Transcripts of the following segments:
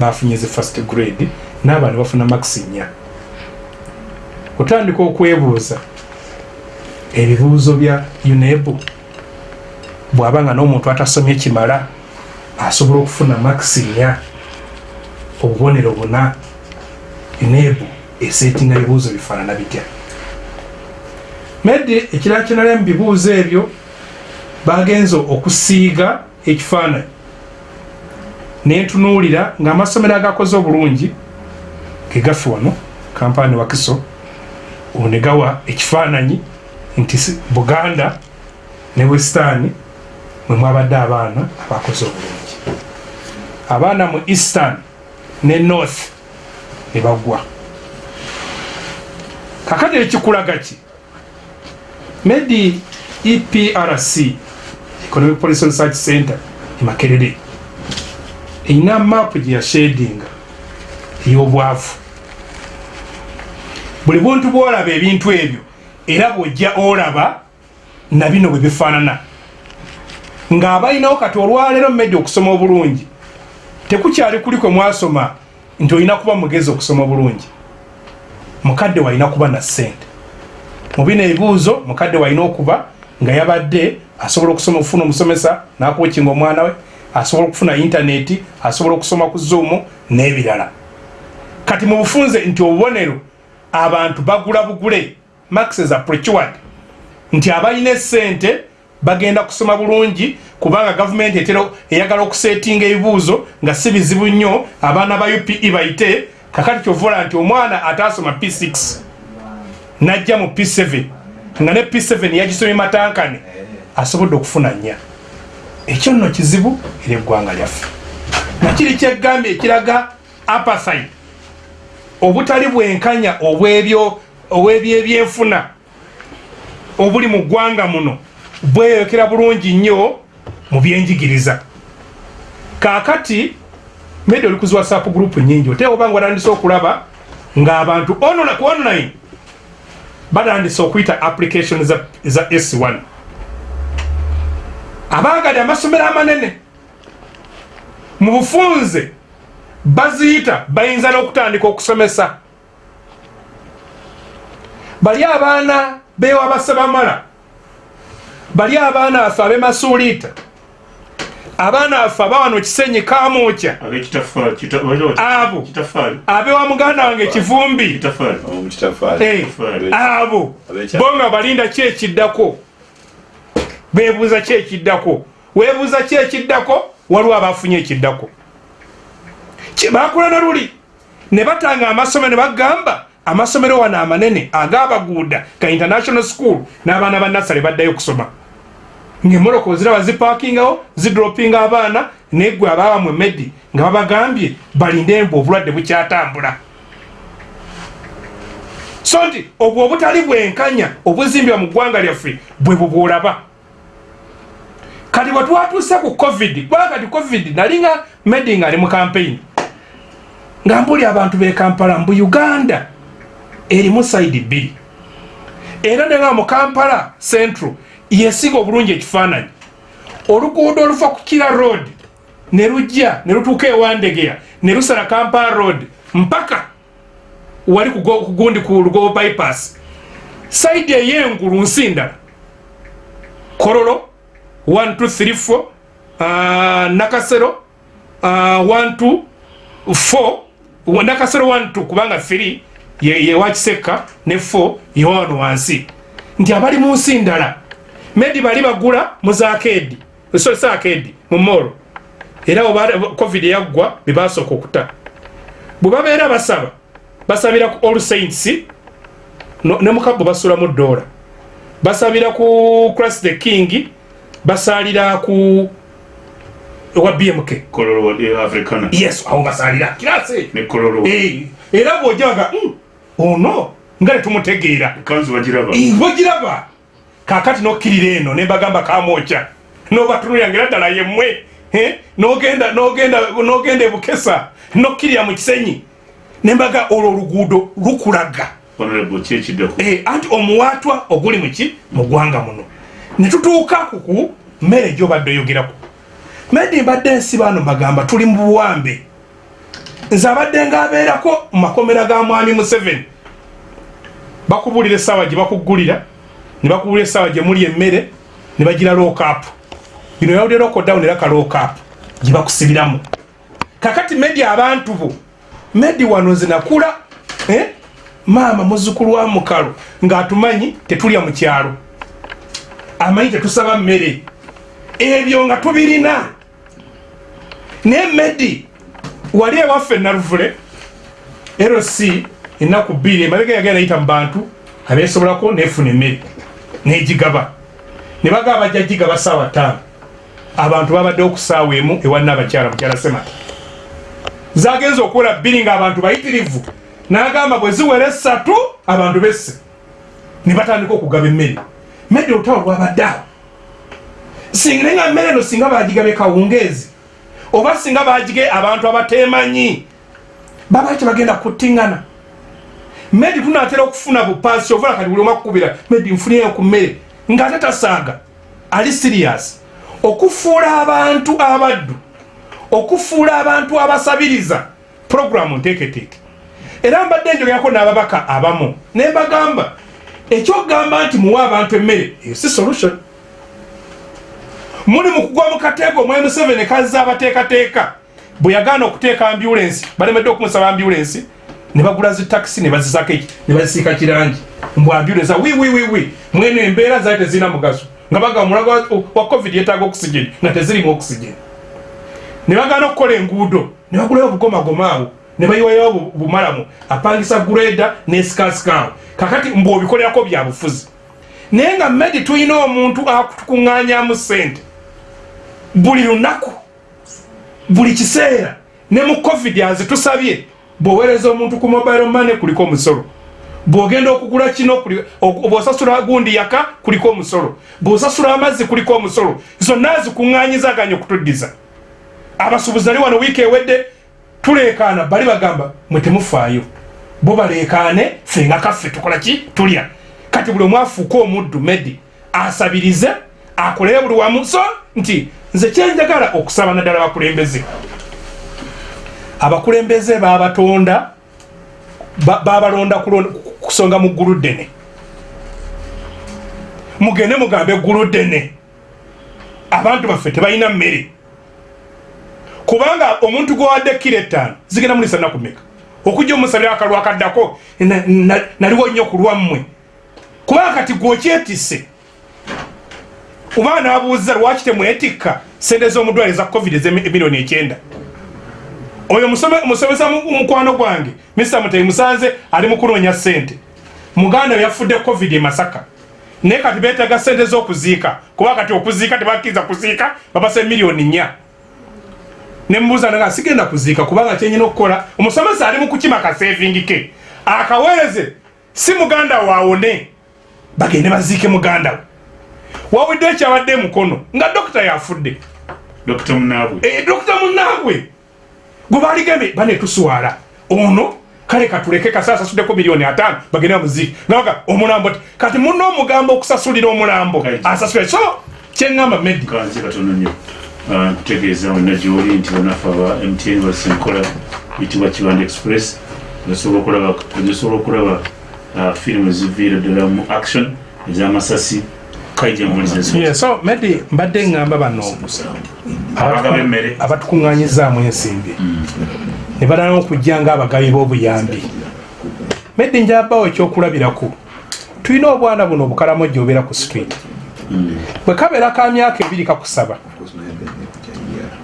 bafunye zi first grade n'abaana ne bafuna max nnya otandika okwebuuza ebibuuzo bya unebu bw'aba nga n'omuntu atasomye kimala asobola okufuna max nnya obubonero buna unebu esetinga bibuuzo bifaanana bitya? Medi ekirala kinala mu bibuuzo ebyo bagenza okusiiga ekifaananyi nentunuulira ng'amasomero agakoze obulungi gegaffe wano kampaani wakiso onegawa ekifaananyi nti buganda ne western mwe mwabadde abaana abakoze obulungi. Abaana mu eastern ne north ne bagwa. Kakati ekikulaga ki? Medi eprc economic policy research center emakerere erina mapu gye yashedinga ey'obwavu. Buli buntu bwolaba ebintu ebyo era bwojja olaba na bino bwe bifaanana. Ng'abalinawo kati olwaleero mumedi okusoma obulungi tekukyali kuli kwe mwasoma nti olina kuba mugezi okusoma obulungi. Mukadde walina kuba na ssente. Mu bino ebibuuzo mukadde walina okuba nga yabadde asobola okusoma okufuna omusomesa nakukinga omwana we asobola okufuna intaneti asobola okusoma ku zoomu n'ebirala. Kati mu bufunze nti obubonero abantu bagula bugule. Maxes approachward nti abalina esente bagenda kusoma bulungi kubanga gavumenti etera eyagala okusetinga ebibuuzo nga si bizibu nnyo abaana ba upe bayite kakati kyovola nti omwana atasoma p6 najja mu p7 nga ne p7 yagisomye matankane asobodde okufuna nnya ekyo nno kizibu era eggwanga lyaffe. Nakiri kyegambye ekiraga apathaid obutali bwenkanya obwebyebyenfuna obuli mu ggwanga muno bweyokera bulungi nnyo mu byenjigiriza. Kakati medi oli kuzi whatsapp group nyingi oteeka obanga batandise okulaba ng'abantu ku online batandise okuyita application za s1 abagadde amasomero amanene. Mu bufunze baziyita bayinza n'okutandika okusomesa. Bali abaana bewa basabamala bali abaana baffe abemasuuliita. Abaana baffe abawano kisenyi kamukya abo abewa muganda wange kivumbi. Abo bonga balinda ki ekiddako bebuuza ki ekiddako? Webuuza ki ekiddako? Waliwo abafunye ekiddako. Bakola naluli ne batanga amasomero ne bagamba amasomero wano amanene agabaguuda ga international school n'abaana ba nasale baddayo okusoma ngaemoroko ziraba zipakingawo zidropinga abaana negwe abawamwe medi nga babagambye balinde mbu obulwadde bukyatambula. So nti obwo obutali bwenkanya obuzimbibwa mu ggwanga lyaffe bwe bubwolaba kati bwetwatuuse ku covid kubanga kati covid nalinga medi nga ali mu campaign. Nga mbuli abantu bekampala mbu uganda erimu saidi bbiri. Era nenga mu kampala central yesinga obulungi ekifaananyi. Oluguudo oluva ku kira road ne lujja ne lutuuka ewandegeya ne lusala kampala road mpaka wali kugundi ku lugobo bypass. Saidi eyengulu nsi ndala. Kololo 1234 uh, nakasero uh, 124 nakasero 12 kubanga 3 yewakiseka ye ne 4 yewano wansi nti abali mu nsi ndala. Medi bali bagula mu zakedi sakedi mu moro era covid yaggwa bebasooka okuta. Bwe babeera basaba basabira ku all saints ne mukabbo basulamu dola basabira ku cras the king basalira ku wa bmk yes awo basalira kirase era bwojaga mm, ono nga netumutegeera bogiraba kakati nokkirira eno nembagamba kamwoca nobatunulyangira ddala yemmwe nogenda nogenda ebukesa nokkirira mu kisenyi. Nembaga olwo oluguudo lukulaga. Anti omuwatwa oguli muki mu ggwanga muno netutuuka kuku mmere gyobadde oyogeraku. Medi mbadde ensi baano mbagamba tuli mu buwambe. Nze abadde ngaabeerako mu makomera ga mwami museveni. Bakubulira essaawa gye bakuggulira ne bakubulira essaawa gye muli emmere ne bagira lookapu bino yawulira okodown era kalookapu gye bakusibiramu. Kakati medi abantu bo medi wano nze nakula eh? maama muzukulu wa mukalo ng'atumanyi tetulya mu kyalo amanyi tetusaba mmere. Ebyo nga tubirina. Naye medi wali ewaffe naruvule rc enaku bbiri emabega yagenda nayita mu bantu abeesobolako nefuna emmere negigaba. Ne bagaba bajja gigaba saawa ttaano. Abantu babadde okusaawa emu ewanna abakyala mukyala semata zagenza okuwera bbiri ngaabantu bayitirivu. N'agamba bwe ziwera esatu abantu besse. Ne batandika okugaba emmere mmere olutawo lwabadde awo singa naye nga mmere eno singa bagigabe kawungeezi oba singa bagige abantu abatemanyi baba tebagenda kuttiŋŋana medi tunatera okufuna bupaasi ovula kati buli omakukubira medi nfunireyo ku mmere ngaate tasaaga ali sirias okufuula abantu abaddu okufuula abantu abasabiriza puroguramu nteeketeeke. Era mbadde njogerako n'ababaka abamu naye mbagamba ekyokugamba nti muwe abantu emmere eyo si solution. Muli mukugwa mukateego omwai museveni kazza abateekateeka bwe yagaana okuteeka ambulensi balemedde okumusaba ambulensi ne bagula zitakisi ne bazisako ne bazisiika kirangi. Mbw ambulensi wiwiwiwi mwene embeera zaali tezirina mugaso. Nga baga omulago wa covid yetaaga okisigeni nga tezirimu okisigeni ne bagaana okukola enguudo ne bagulayo obugomagoma awo ne bayiwayo bumalamu apangisa gureda nesikasikawo kakati mbw obikolerako byabufuzi naye nga medi tulina omuntu akutukuŋŋanyamu sente buli lunaku buli kiseera ne mu covid azitusabye bwoweereza omuntu ku mobile mane kuliko omusolo. Bwogenda okugula kino bwosasula gundi yaka kuliko omusolo. Bwosasula amazzi kuliko omusolo. Zonna zikuŋŋanyizaganya okutuddiza abasuubuzi ali wano wiiki ewedde tuleekaana bali bagamba mwe temufaayo. Bo baleekaane ffe nga kaffe tukola ki? Tulya. Kati buli omwafuuka omuddu medi asabirize akolere buli wamu. So nti nze kyenjagala okusaba naddala abakulembeze. Abakulembeze babatonda babalonda kusonga mu ggulu ddene. Mugende mugambe eggulu ddene. Abantu baffe tebalina mmere kubanga omuntu gwewadde kiro ettaano zigenda mulisa naku meka okujja omusabira akalwa kaddako naliwo nnyo ku lwammwe. Kubanga kati gwokyetisse oba nabuuza lwaki temwetikka sente z'omudwale za covid ezemiliyoni ekyenda? Oyo musomesa mukwano gwange mr mutei musanze ali mukunoonya sente muganda yafudde covid e masaka. Naye kati betaga sente z'okuziika. Kuba kati okuziika tebakkiriza kuziika babasa emiliyoni nnya nemubuuza nga sigenda kuziika kubanga kyenyina okukola omusomesa ali mukukima kasevingi ke. Akaweereze si muganda waawone bagende baziike muganda we. Wawudde ekyabadde emukono nga dokita yafudde. Dokita munaabwe. E, munaabwe! Gwe baligembe banetuswala ono kale katuleke kasi asasuddeko miliyoni atano bagende bamuziike. Naga omulambo ti kati muna omugambo okusasulira omulambo. Asasule so kyeŋŋamba medi nkutegeeza wonna gyoli nti banafe aba mtn basenkola yitibwa kibanda express osobola okulaba ah, firimu eziviira ddala mu action ez'amasasi so medi mbadde ŋŋamba bano. Abatukuŋŋanyizaamu ensimbi. Ne balana okujja nga abagabi b'obuyambi. Medi njabawo ekyokulabiraku tulina obwana buno obukalamojja obeera ku street bwe kabeera ka myaka ebiri kakusaba.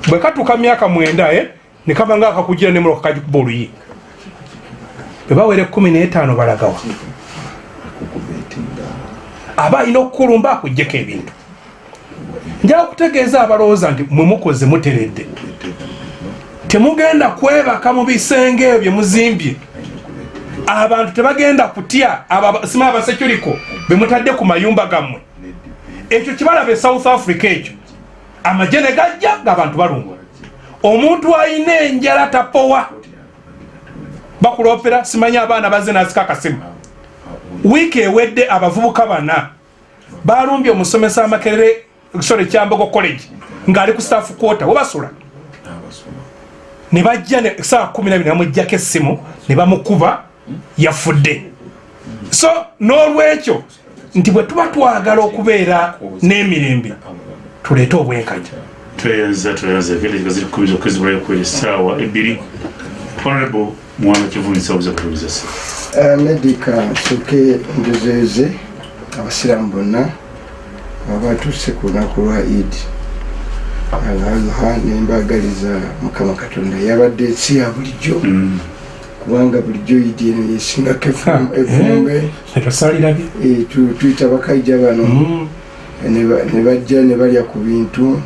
Bwe katuuka myaka mwenda eh, ne kaba nga akakugira nemuloka kagikuba oluyi bwe bawera ekumi n'etaano balagawa aba alina okukulumba akugjeko ebintu. Njala kutegeeza abalowooza nti mwemukoze muteredde. Temugenda kwebaka mu bisenge ebyo byemuzimbye abantu tebagenda kutya sima abasecuriko bemutadde ku mayumba gammwe ekyo kibalaba e south africa ekyo. Amagye ne gajja ngaabantu balumwa omuntu alina enjala tapowa. Bakulopera simanyi abaana bazze nazika akasimu. Wiiki ewedde abavubuka bana balumbye omusomesa amakerere sore kyambogo college ngaali ku staff quota webasula ne bajja saa kumi nabiri namujjako essimu ne bamukuba yafudde. So n'olwekyo nti bwe tuba twagala okubeera n'emirembe tuleete obwenkanya. Tweyanza tweyanza ekende ziri kubiza okwezibulayo kweri essaawa ebbiri. Honorable mwanga kivunisa obuza kutubiza se medika nsooke njozeeze abasiraamu bonna abatuuse ku lunaku lwa id alaha nembagaliza mukama katonda. Yabadde ensi ya bulijjo. Mm. Kubanga bulijjo idi eno yesingako evumbe Eh, tuyita bakaija bano. Ne ba- ne bajja ne balya ku bintu.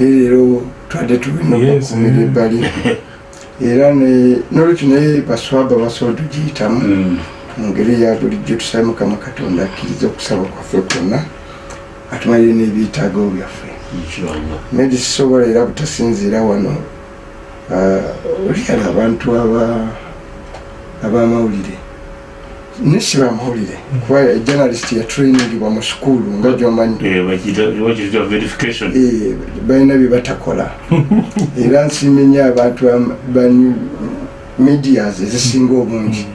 Leero twadde tulina okukumira eh. ebbali. Era ne- n'olwekyo naye baswaba basobola tugiyitamu Mm. mu ngeri ya bulijjo tusabe mukama katonda akkiriza okusaba kwaffe kwonna atumalire n'ebyetaago byaffe. Sisobola era butasinziira wano ah, olyala abantu aba- abamawulire. Nesi bamawulire kuba journalist yatrainingibwa mu sukulu nga gyomanyi Eh, verification. Eh, balina bye batakola. Era nsiimye nnyo abantu ba- ba medias ezisinga obungi.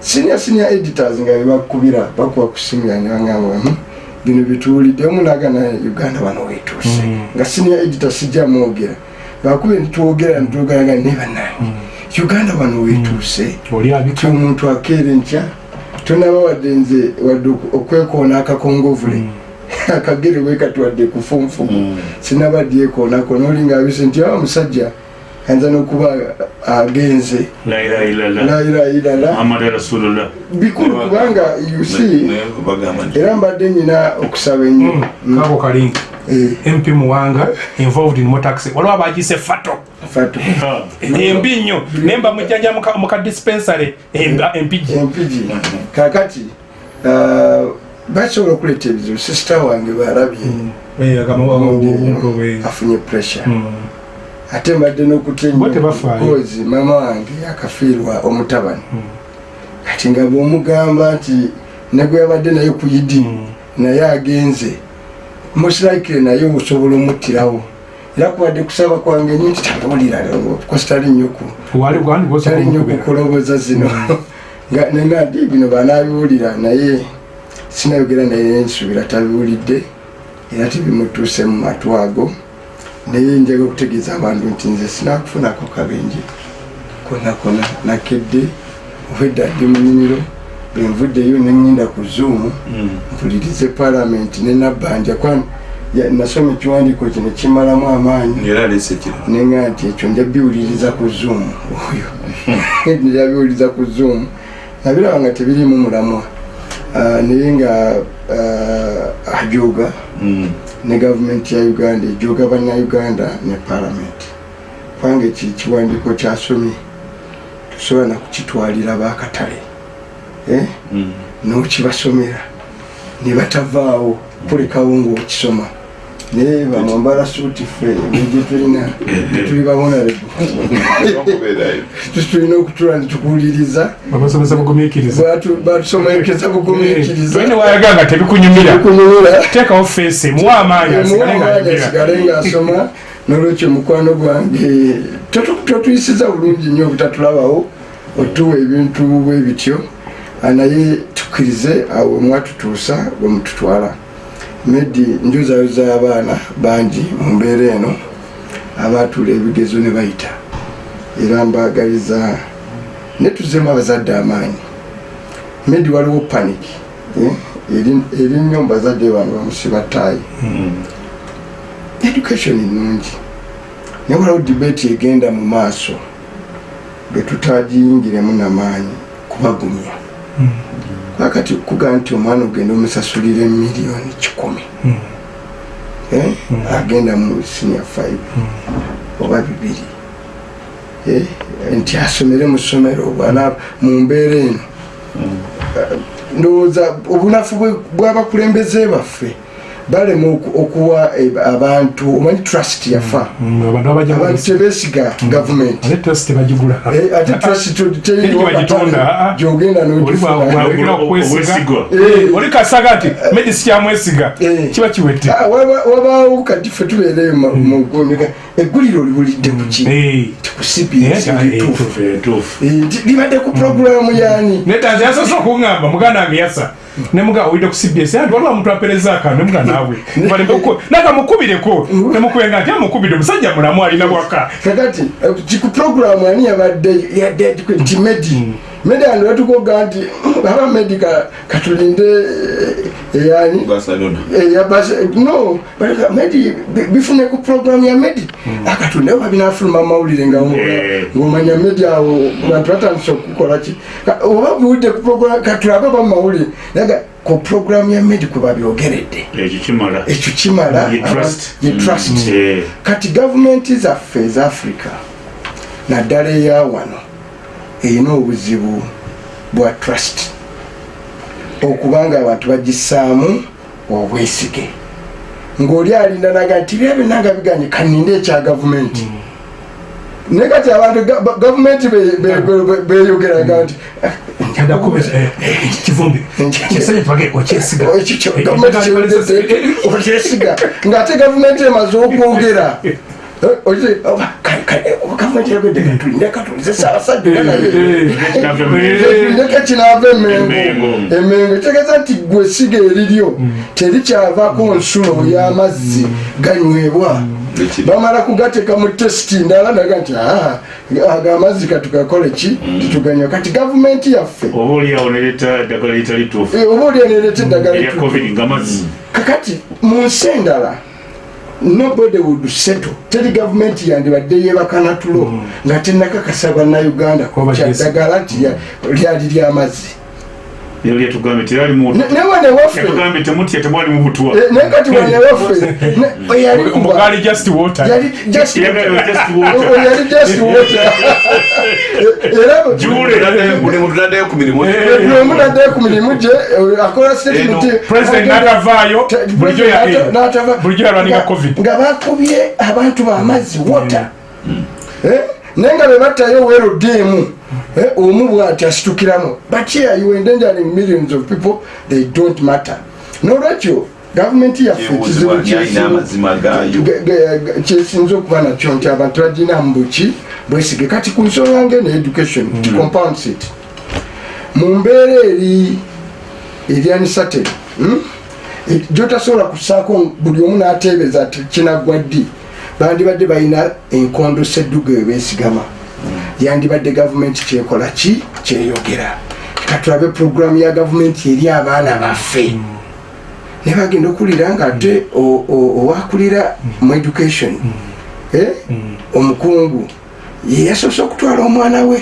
Senior senior editors nga bebakubira bakuba ku simu yange bangamba "Hmm, bino bituwulidde omu nagana uganda wano wetuuse Mm. nga senior editor sijja mwogera. Bakube nitwogera nitwogeraga ne bannange uganda wano wetuuse oli ti omuntu akeere nkya. Tonaba wadde nze wadde okwekoona akakongovule. Akagere bwekatwadde kufunfumu Mm. sinabadyekoonako noli ngaabise nti awa musajja ayinza nokuba agenze. La ilaha illallah. layirairala Muhammad rasulullah. Bikulu kubanga nti era mbadde nyina okusaba ennyo. Kako kalinga. Eh, mp muwanga involved in motaxi waliwo abagise fato. Ah. embi nnyo. Naye mba mujjanja muka- dispensary empigi empigi kakati ah, basobola okuleeta ebizibu. Sisita wange balabye Eh, afunye pressure. Mm. ate mbadde n'okutya Bo tebafaayo. kozi maama wange yakafiirwa omutabani. Kati nga bwomugamba nti negwe yabadde naye ku idi naye agenze musiraikire naye osobola omuttirawo. Era kubadde kusaba kwange nyo nti tabulira kositali nnyoku wali bwandi tali nnyo kukoloboza zino. Nga nenga ndi bino banabiwulira naye sinayogera naye nsuubira tabiwulidde. Era tebimutuuse mu matu ago. Naye njaga okutegeeza abantu nti nze sinakufunako kabenje. Kona kona nakedde obwedda ndi mu nnimiro bwenvuddeyo neŋŋenda ku zoom Mm. mpulirize palamenti nenabbanja nasoma ekiwandiiko kino kimalamu amaanyi. Nenga nti ekyo njabiwuliriza ku zoom oyo. Njabiwuliriza ku zoom. Nabiraba nga tebirimu mulamwa. Ah, naye nga ah, ajoga. Mm. ne gavumenti ya uganda ejoga bannayuganda ne palamenti kubanga eki kiwandiiko kyasomye tosobola nakukitwalira bakatale. Nokibasomera. Ne batavaawo. Kulekawo ngaokisoma naye bamwambala suuti ffe engeri tulina tuli babonarebu okubeerayo tulina okutula netukuwuliriza Batu- batusomekeza bugumiikiriza. Ine wayaga nga tebikunyumira. Kunyumira teekawo feesi muwa amaanyi asigale ngaasoma nolwekyo mukwano gwange totu- totuyisiza bulungi nnyo obutatulabawo. Otuwa ebintu bwe bityo naye tukkirize awo mwatutuusa bwe mututwala. Medi njozayoza abaana bangi mu mbeera eno abaatuula ebigezo ne bayita. Era mbagaliza ne tuzemu abazadde amaanyi. Medi waliwo panic eh, eri nnyo mu bazadde bange bamusiba ttaayi Mm. education nungi naye waliwo debate egenda mu maaso ge tutagiyingiremu namaanyi kubagumya kakati kugaa nti omwana ogenda omusasulira emiliyoni kikumi. Eh, agenda mu senior five. Oba bibiri. Eh, nti asomere mu ssomero bwana mu mbeera eno. Ndowooza obunafu bw'abakulembeze baffe balema oku- okuwa eh, abantu omanyi trust yafa. Mm, abantu abajja abantu tebesiga gavumenti ate trust tebagigula. Eh, ah, ah. Oli. Eh. oli kasaga nti medisi kyamwesiga kiba kiwete Ah, waba- wabaawo kati fe tubeereyo mu- mu ggomeka egguliro libulidde ku ki? Eh. ku cbs Eh, lituufu Eh, tuufu Eh, nti libadde ku puroguramu yani netanze yasoose okuŋŋamba muganda wange yasa nemuga owidde ku cbs anti waliwo omuntu apereza akantu nemuga naawe nakamukubireko nemukubenga nti amukubidde omusajja mulamu alina bwaka kakati eh, ki ku puroguramu ani yabadde yadde nti ano batukoga nti "Mm, aba medi ka- katulinde eh, eyani Barcelona. yabase no baleka medi bi- bifune ku puroguramu ya medi akatunde oba binafuluma mawulire nga Eh. ngomanya medi awo bantu batandise okukola ki? Ka- oba biwudde ku puroguramu katulabe oba mumawulire naga ku puroguramu ya medi kwe babyogeredde. Ekyo kimala. Ye trust. Eh, kati gavumenti zaffe eza africa naddala eya wano erina obuzibu bwa trust. Okubanga abantu bagissaamu obwesige. Ng'oli alinda naga nti bya byonna nga biganye kaninde ekya gavumenti naye kati abantu ga- ba- gavumenti be- beyogeraga nti kivumbi. Kisanye tubage okyesiga. Ng'ate gavumenti emaze okwogera Okize, oba, ka- ka- gavumenti yagedde katulinde katulize saabasajja oba naye tulindeko kinaava emengo Emengo. kitegeeza nti gwe siga eriryo terikyavako nsulo y'amazzi ganywebwa bamala kugateeka mu tesiti ndala naga nti "Ah, ago amazzi katukakole ki tituganywa kati gavumenti yaffe oba oliawo neleeta eddagala litali tuufu eh, oba olyanereta eddagala kakati mu nsi endala nobody would settle. Teri gavumenti yandibadde yebakana tulo nga tenakakasa bannayuganda Kuba kyaddagala nti lya- lyali lyamazzi ero lyetugambye terali mutu Ne- ne wane waffe yatugambye temutya temwali mu butwa eh, naye kati wane waffe ne- eyali kuba- omugaali just water. yali just water. yali just water. Era Jule. buli muntu naddayo ku mirimu. Buli omu naddayo ku mirimu gye eh, akola statement Eno, president n'atavaayo Ta- bulijjo ya- n'ata- n'atava- bulijjo yalwaninga nga- covid. nga bakubye abantu bamazzi wota Eh? naye nga bebattayo werodemu omu bwati asitukiramu but here you endangering millions of people they don't matter. Nolwekyo gavumenti yaffe ge- kyesinza okuba nakyo nti abantu baginamu buki bwesige. Kati ku nsonga ngene education mm. compounds it. Mu mbeera eri eryanisate mm? E- gyotasobola kusaako buli omu n'ateebeza ti kinaggwa ddi bandibadde balina enkondo sedduga ebesigama yandibadde gavumenti kyekola ki? Kyeyogera. Katulabe puroguramu ya gavumenti eri abaana baffe. Ne bagenda okulira nga ate owakulira mu education. Eh, omukungu ye yasoose okutwala omwana we.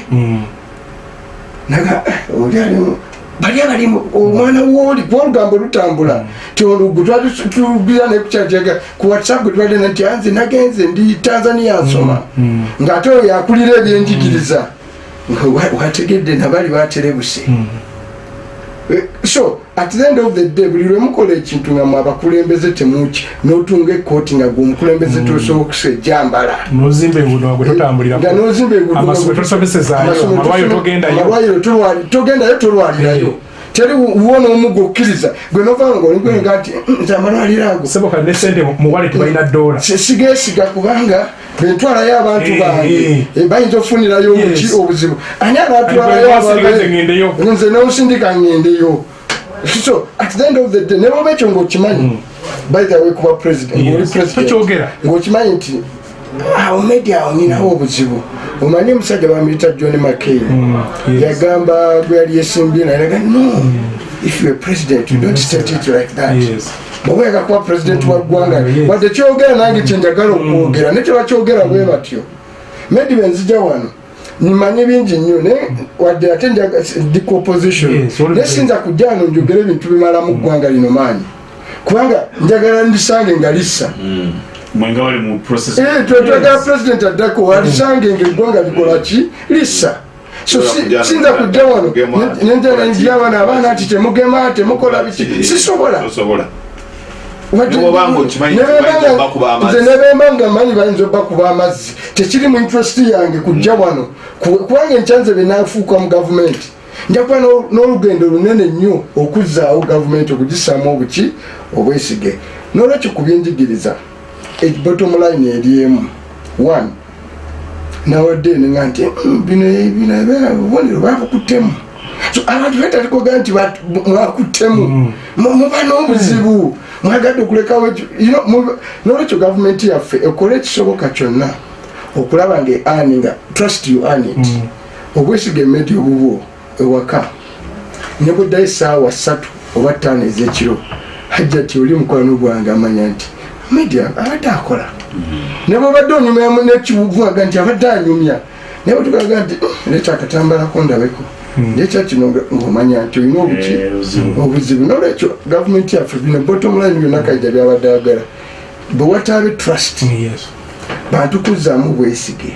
Naga "Eh, oli alimu bali abalimu omwana wooli kuba olugambo lutambula ti olugu twalitubira nekukyatega ku whatsapp gwe twadena nti anze nagenze ndi tanzania nsoma. Ng'ate oyo yakulira ebyenjigiriza. Wa- wategedde nabali baterebuse Eh, so at the end of the day buli lwe mukola ekintu nga mwe abakulembeze temuki n'otunga ekooti nga gwe omukulembeze tosobokusa ejjambala nozimba enguudo gwe totambulira nga nozimba enguudo amasomero togendayo tolwalirayo teri wo n'omuga okkiriza gwe novanga oligwenga nti "Mm, nze amalwaliro ago. Seboka ne sente mu wale tebalina dola. Sigesiga kubanga bentwalayo abantu bange. Eh, bayinza okufunirayo obuzibu. Ani anatwalayo nze nonsindika ngendeyo. So at the end of the day nebaoba ekyo ngaokimanyi by the way kuba president Yes. ng'oli president Tokyogera. ng'okimanyi nti awo media awo ninawo obuzibu omanyi omusajja bamuyita john mccain. Yes. yagamba gwe yali yesimbye nayaga no. If you are president you don't state it like that. Yes. bwebweka kuba pulezidenti wa ggwanga wadde kyogera nange kyenjagala okwogera ne tebakyogera bwe batyo medi benzija wano nimanyi bingi nnyo naye wadde ate njaga ndi ku opposition. Naye sinza kujja wano njogera ebintu bimala mu ggwanga lino maanyi. Kubanga njagala ndisange nga lissa mwenga bali mu process Eh, twe twagala pulezidenti addako alisange nga eggwanga likola ki? Lissa. So sinza wano, kujja wano mugema, nenjala kola ki? njira wano abaana nti temugema temukola biki? sisobola. Nze nebemba nga manyi bayinza obbakuba amazzi. Tekiri mu interest yange kujja wano. Ku- kubanga enkyanze byenafuuka mu gavumenti njakuba n'o- n'olugendo lunene nnyo okuzzaawo gavumenti okugisaamu obuki obwesige. N'olwekyo ku byenjigiriza bottom line eri emu one nawadde nenga nti "Mm, bino bino obubonero babukuttemu So, abantu betalikoga nti mwakuttemu Mu- muba n'obuzibu mwagadde okulekawo n'olwekyo gavumenti yaffe ekole ekisoboka kyonna okulaba nga eaninga trust you earn it. Obwesiga emedi obubwo ewaka ne buddayo essaawa ssatu oba ttaano ez'ekiro hajja ti oli mukwano gwange amanya nti media abadde akola. Ne bwobadde onyumya nekivuga nti abadde anyumya. Naye bwetugaga nti "Mm, leeta akatambalako ndabeko. Lekya kino nga- ng'omanya nti olina obuki Eh, obuzibu. nolwekyo gavumenti yaffe bino bottom line byonna kajja byabadde agala. Bwe wataabe trust. Yes. bantu kuzzaamu bwesige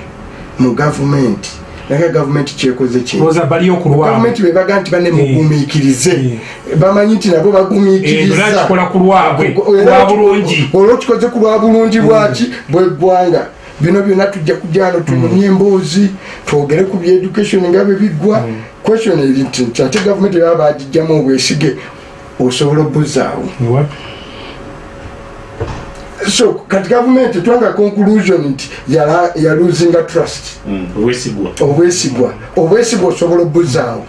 mu gavumenti naye gavumenti kyekoze ki? Lowooza bali okulwamu gavumenti bebaga nti bane mugumiikirize. Bamanyi nti nabo bagumiikiriza. Nakikola ku lwabwe lwa bulungi. olwokikoze ku lwa bulungi bwaki bweggwanga bino byonna tujja kujano tunyumye emboozi twogere ku byeducation nga bwe biggwa. Question eri nti nti ate gavumenti baba bagijjamu obwesige osobola obbuzaawo What? So kati gavumenti twanga conclusion nti yala- yaluzinga trust. Obwesigwa. Obwesigwa. Obwesigwa osobola obbuzaawo.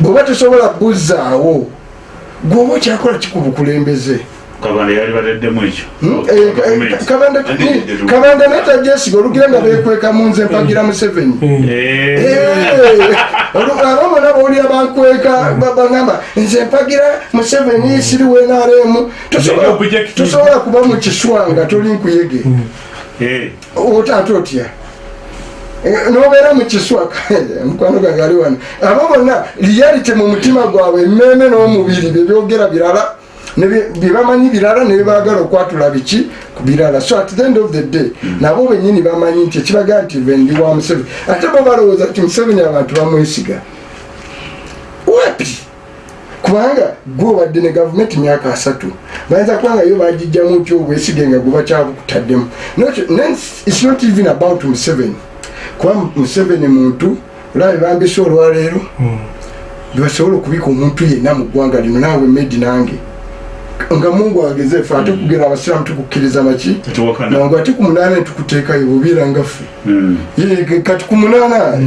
Bw'oba tosobola bbuzaawo gwoba okyakola kikubukulembeze kabanda yali baleddemu ekyo. Hmm? Eh, kabanda netajesiga olugira nga bekweka mu nze mpagira museveni. Eh, abamona bawulira bankweka bagamba nze mpagira museveni siri wenaremu tosobola kuba mu kiswa nga toli nkuyege. Eh, otaate otya? Eh, nobeera mu kiswa mukwano gange ali wano. Abo bonna reality mu mutima gwabwe emmeeme n'omubiri byebyogera birala byebamanyi birala ne byebaagala okwatula biki birala. So at the end of the day nabo benyini bamanyi nti ekibaga nti ve ndi wa museveni. Ate bo balowooza nti museveni abantu bamwesiga wapi? Kubanga gwe obadde ne gavumenti myaka asatu bayinza kubanga yo bagijjamu ty obwesige nga gwe bakyabukutaddemu its not even about museveni. Kuba museveni muntu olaba bebambisa olwaleero? Bebasobola okubika omuntu yenna mu ggwanga lino naawe medi nange nga mungu ageze fe ate kugera abasiraamu tukukkiriza tetuwakana nangu ate ku munaana netukuteekayo bubiira Mm. Kati ku munaana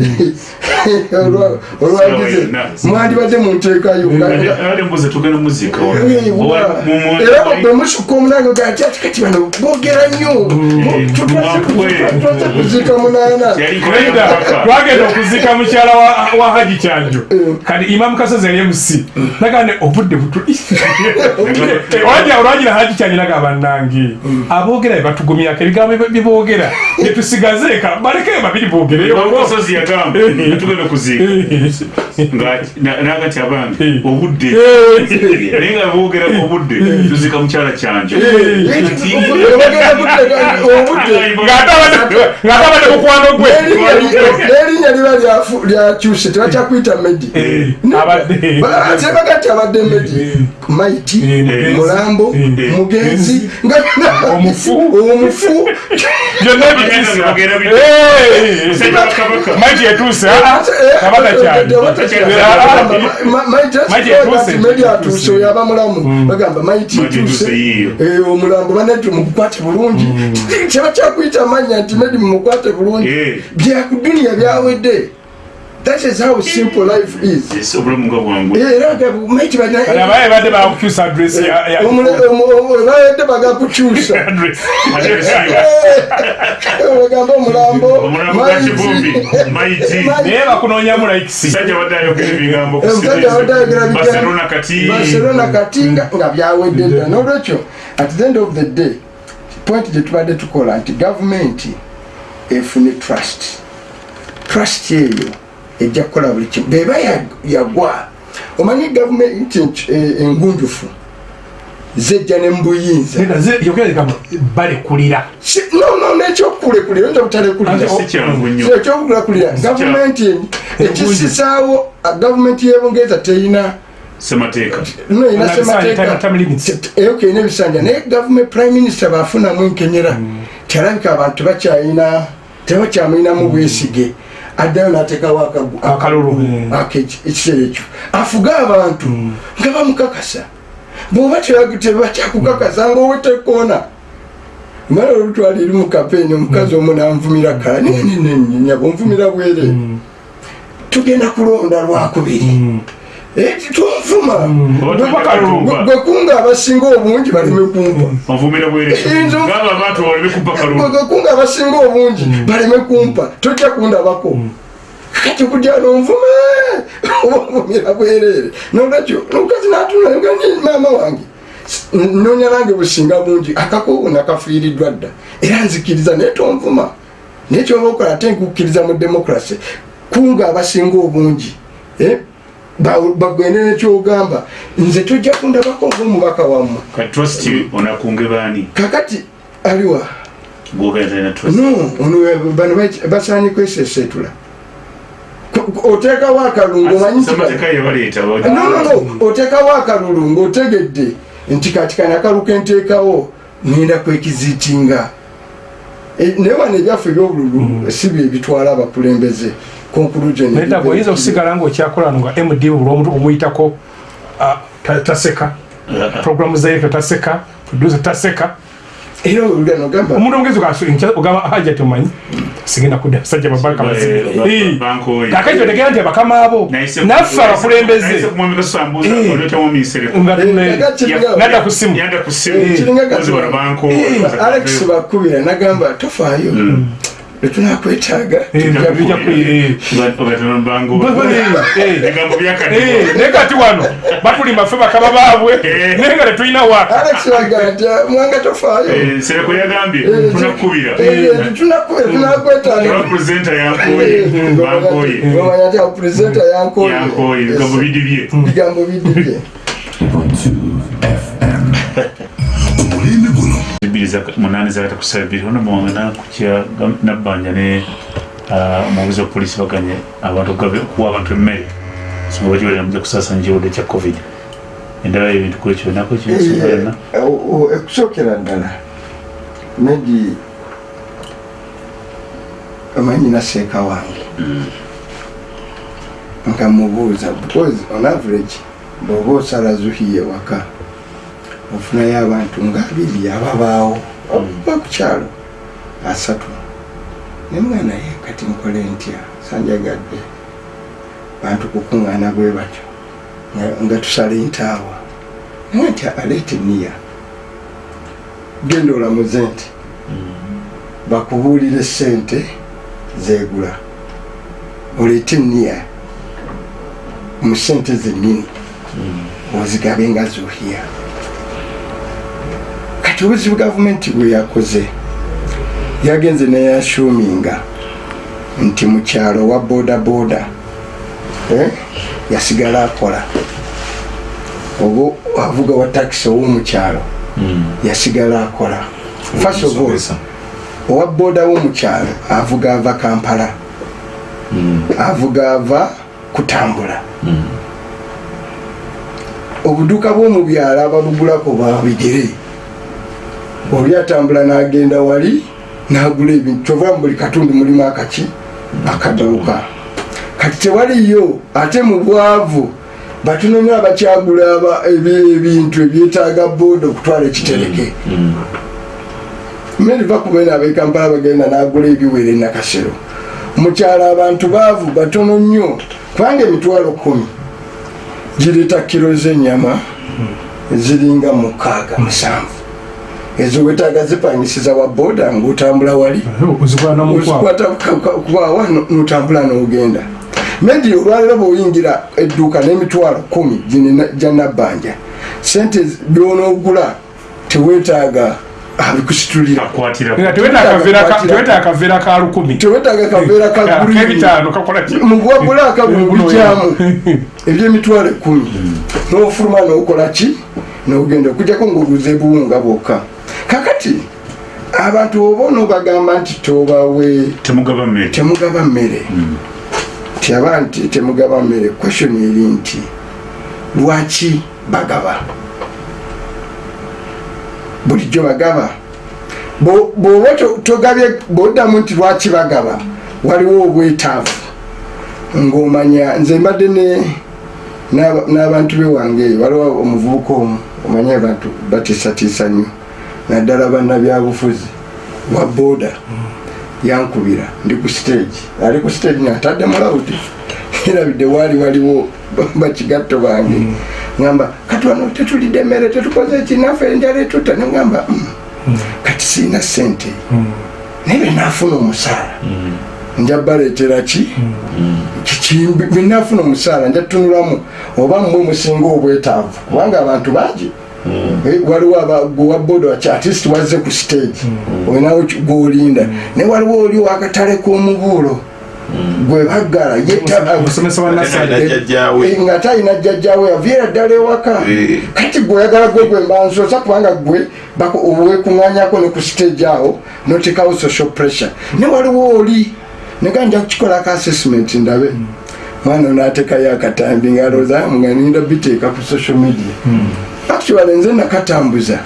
olwa- olwagize mwandibadde munteekayo Ate- ate mbuze tugenda muzika wa- Eh, wa- wa- mu- mu- era bwe musukka omunange gati ati kati bano boogera nnyo. Mwakwe. twaze kuziika munaana. Twagenda okuziika mukyala wa- haji kyanjo. Kati imamu kasozi yali emusi nagane obudde olwagira haji kyanjo nagamba nange aboogera bebatugumyako ebigambo bye- byeboogera byetusigaze eka balekeyo babiri boogereyo Kasozi yagamba tugenda kuziika naga Eh. obudde naye nga boogera obudde tuzika mukyala kuteeka obudde ng'atabadde mukwano gwe n'erinnya liba lyakyuse tebakyakuyita medi Eh, abadde abadde medi maiti Eh, mulambo eh, mugenzi Omufu. byonna Bagenda maiti etuuse kabaka kyali Maiti etuuse. oyo aba mulamu bagamba maiti etuuse. Eh, omulambo banati mugukwate bulungi. Kyaba kyakuyita amanya nti medi mumukwate bulungi? Eh. byakuduniya byawedde that is how simple life is. Yes, obulamu nga bwangu. Eh, era nga maiti Kati abaye badde bakukyusa adresi ya- ya- bayedde bagakukyusa. Bagamba omulambo naye bakunoonyamu laikisi Musajja wadde ayogera ebigambo ku omusajja wadde ayogera Barcelona bigambo. Kati. Nga byawedde dda. Nolwekyo at the end of the day point gye tubadde tukola nti gavumenti efune trust. Trust eyo ejja kukola buli kimu. Bweba ya- yagwa. Omanyi gavumenti eh, engunjufu zejja ne mubuyinza balekulira Si- no no nekyokulekulira oyinza butalekulira Ate si kyangu nnyo. Si ekyokulekulira. Si gavumenti ekisisaawo gavumenti y'ebungereza terina semateeka no ina Na bisanja, time- time limits. semateeka ina ebisanja naye gavumenti prime minister bafunamu enkenyera kyalabika abantu bakyayina tebakyamuyinamu bwesige addayo nateekawo akagu- Akalulu, eh. Ake- ekiseera ekyo afuga abantu nga bamukakasa bwoba teba- tebakyakukakasa ngaowetekoona mala olutwala eri mu kapeeni omukazi omu nanvumira kala nyabo nvumira bwere tugenda kulonda lwakubiri Eh, tunvuma Oba Gwe- tubakalulu. gwe kunga abasinga obungi baleme kumpa. Gwe kunga abasinga obungi baleme kumpa. Tojja kundabako. Kati kujja nonvuma oba onvumira bwereere nolwekyo omukazi natunanga ni maama wange. Nonya nange businga bungi. Akakubu nakafiiriddwa dda. Era nzikiriza naye tonvuma. Naye kyoba okola ate nkukkiriza mu demokrasi kunga abasinga obungi. Eh? Bagende nekyogamba nze tojja kundabako ngaomubaka wammwe. Kakati aliwa no bano basaanye kwesesetula oteekawo akalungu omanyi nti semateeka yebaleeta no no no oteekawo akalulu ng'otegedde nti kati kano akalu kenteekawo ngenda kwekiziitinga. E, naye wano ebyaffe ebyobululu si bye bitwala abakulembeze conclusion. Naye ntabwo oyinza okusigala ngaokyakola no nga md buli omuntu omuyitako ta- taseka. Programu zaire taseka producer taseka. Era olugano gamba omuntu omugezi ogamba haja tomanyi sigenda kudda basajja babaka Eh, ba- bankoye. kakati otegera nti abakama abo naffe abakulembeze. nga tune- kakati nadda ku simu. Yanda ku Eh, simu kiringa Kozi bano banko alex bakubira nagamba tofaayo letunakwetaaga Eh, eh. Eh, naye kati. wano batulima ffe bakama baabwe. Naye nga tetulina waka alex baga nti mwanga tofaayo. Sereko yagambye tunakubira tunakwetaaga. presenta yankoye bankoye omanya guno bbiri munani zakata kusaba bbiri ono muwanga nakukya nabbanja ne ah, omubuzi wa polisi baganye abantu okuwa abantu emmere. Songa bakibalira mujja kusaasanya ekirwadde kya covid. Endala ebintu kwekyo nako kisobalana okusookera ddala maybe omanyi naseeka wange? Nga mubuuza because on average bw'oba osala zuhiye waka ofunayo abantu nga abiri ababaawo oba ku kyalo asatu. Ne mwana ye kati nkole ntya sanjagadde. Bantu kukuŋŋaana bwe batyo nga- tusala entaawa. Naye nti aleete niya genda olamuze nti bakubuulire sente zegula oleete niya mu sente zennyini. Ozigabe nga zuhiya obuzibu gavumenti bwe yakoze yagenze neyashuminga nti mu kyalo wa boda eh, yasigala akola. Oba avuga wa takisi ow'omukyalo yasigala akola. First of all owa boda w'omukyalo avuga ava kampala. Avuga ava kutambula. Obuduuka bw'omu byalo ababugulako babigere oli atambula n'agenda wali n'agula ebintu kyova mu buli katundu mulimu akaki akaduuka kati tewaliyo ate mu bwavu batunomya abakyagula aba- ebi- ebintu ebyetaaga booda okutwala ekitereke. Mmere va kubena abekampala bagenda n'agula ebiwere nakasero. Mukyalo abantu baavu batono nnyo kubanga emitwalo kumi gireeta kiro z'ennyama ziringa mukaaga musanvu ezo wetaaga zipangisiza wa booda ng'otambula wali. Kubawa notambula n'ogenda. Maybe olwaliro bweoyingira edduuka n'emitwalo kumi gyanabbanja sente byonoogula teweetaaga abikusitulira. Akwatira nga teweta akaveera ka lukumi. Teweetaaga kaveera ki? Mugwagula akabibijyamu ebyemitwalo ekumi n'ofuluma n'okola ki? N'ogenda okujjako ng'oguza ebuwunga bwokka kakati abantu oba onobagamba nti tobawe temugaba mmere. temugaba mmere. Nti aba nti temugaba mmere question eri nti lwaki bagaba? Bulijjo bagaba? Bo- bw'oba to- togabye bw'oddamu nti lwaki bagaba waliwo obwetaavu. Ng'omanya nze mbadde ne- n'aba- n'abantu bewange eyo waliwo omuvubuka omu omanye abantu batiisatiisa nnyo naddala bannabyabufuzi wa booda. Yankubira ndi ku stage. Ali ku stage naatadde mulawudi erabidde waali waliwo bakigatto bange. Ngamba kati wano tetulidde emmere tetukoze ekinaffe enjala etutta. Nengamba "Mm, kati siina sente naye benaafuna omusaala. Nja baleetera ki? Kiki- benaafuna omusaala nja tunulamu oba mmwe musinga obwetaavu. Kubanga abantu bangi waliwo aba- gwe wa boda waki atist wazze ku stage. Olinawo ki- gwolinda. Naye waliwo oli wakatale k'omubuulo. Gwe baggala Eh, nga talina jjajjawe yaviira ddala ewaka. Eh. kati gwe oyagala gwe gwe mbansosa kubanga gwe wekuŋŋanyako ne ku stage awo notekawo social pressure. Ne waliwo oli nega nja kukikolako assessment ndabe. Mwana onatekayo akatambi ngalooza nga ninda biteeka ku social media actually nze nakatambuza.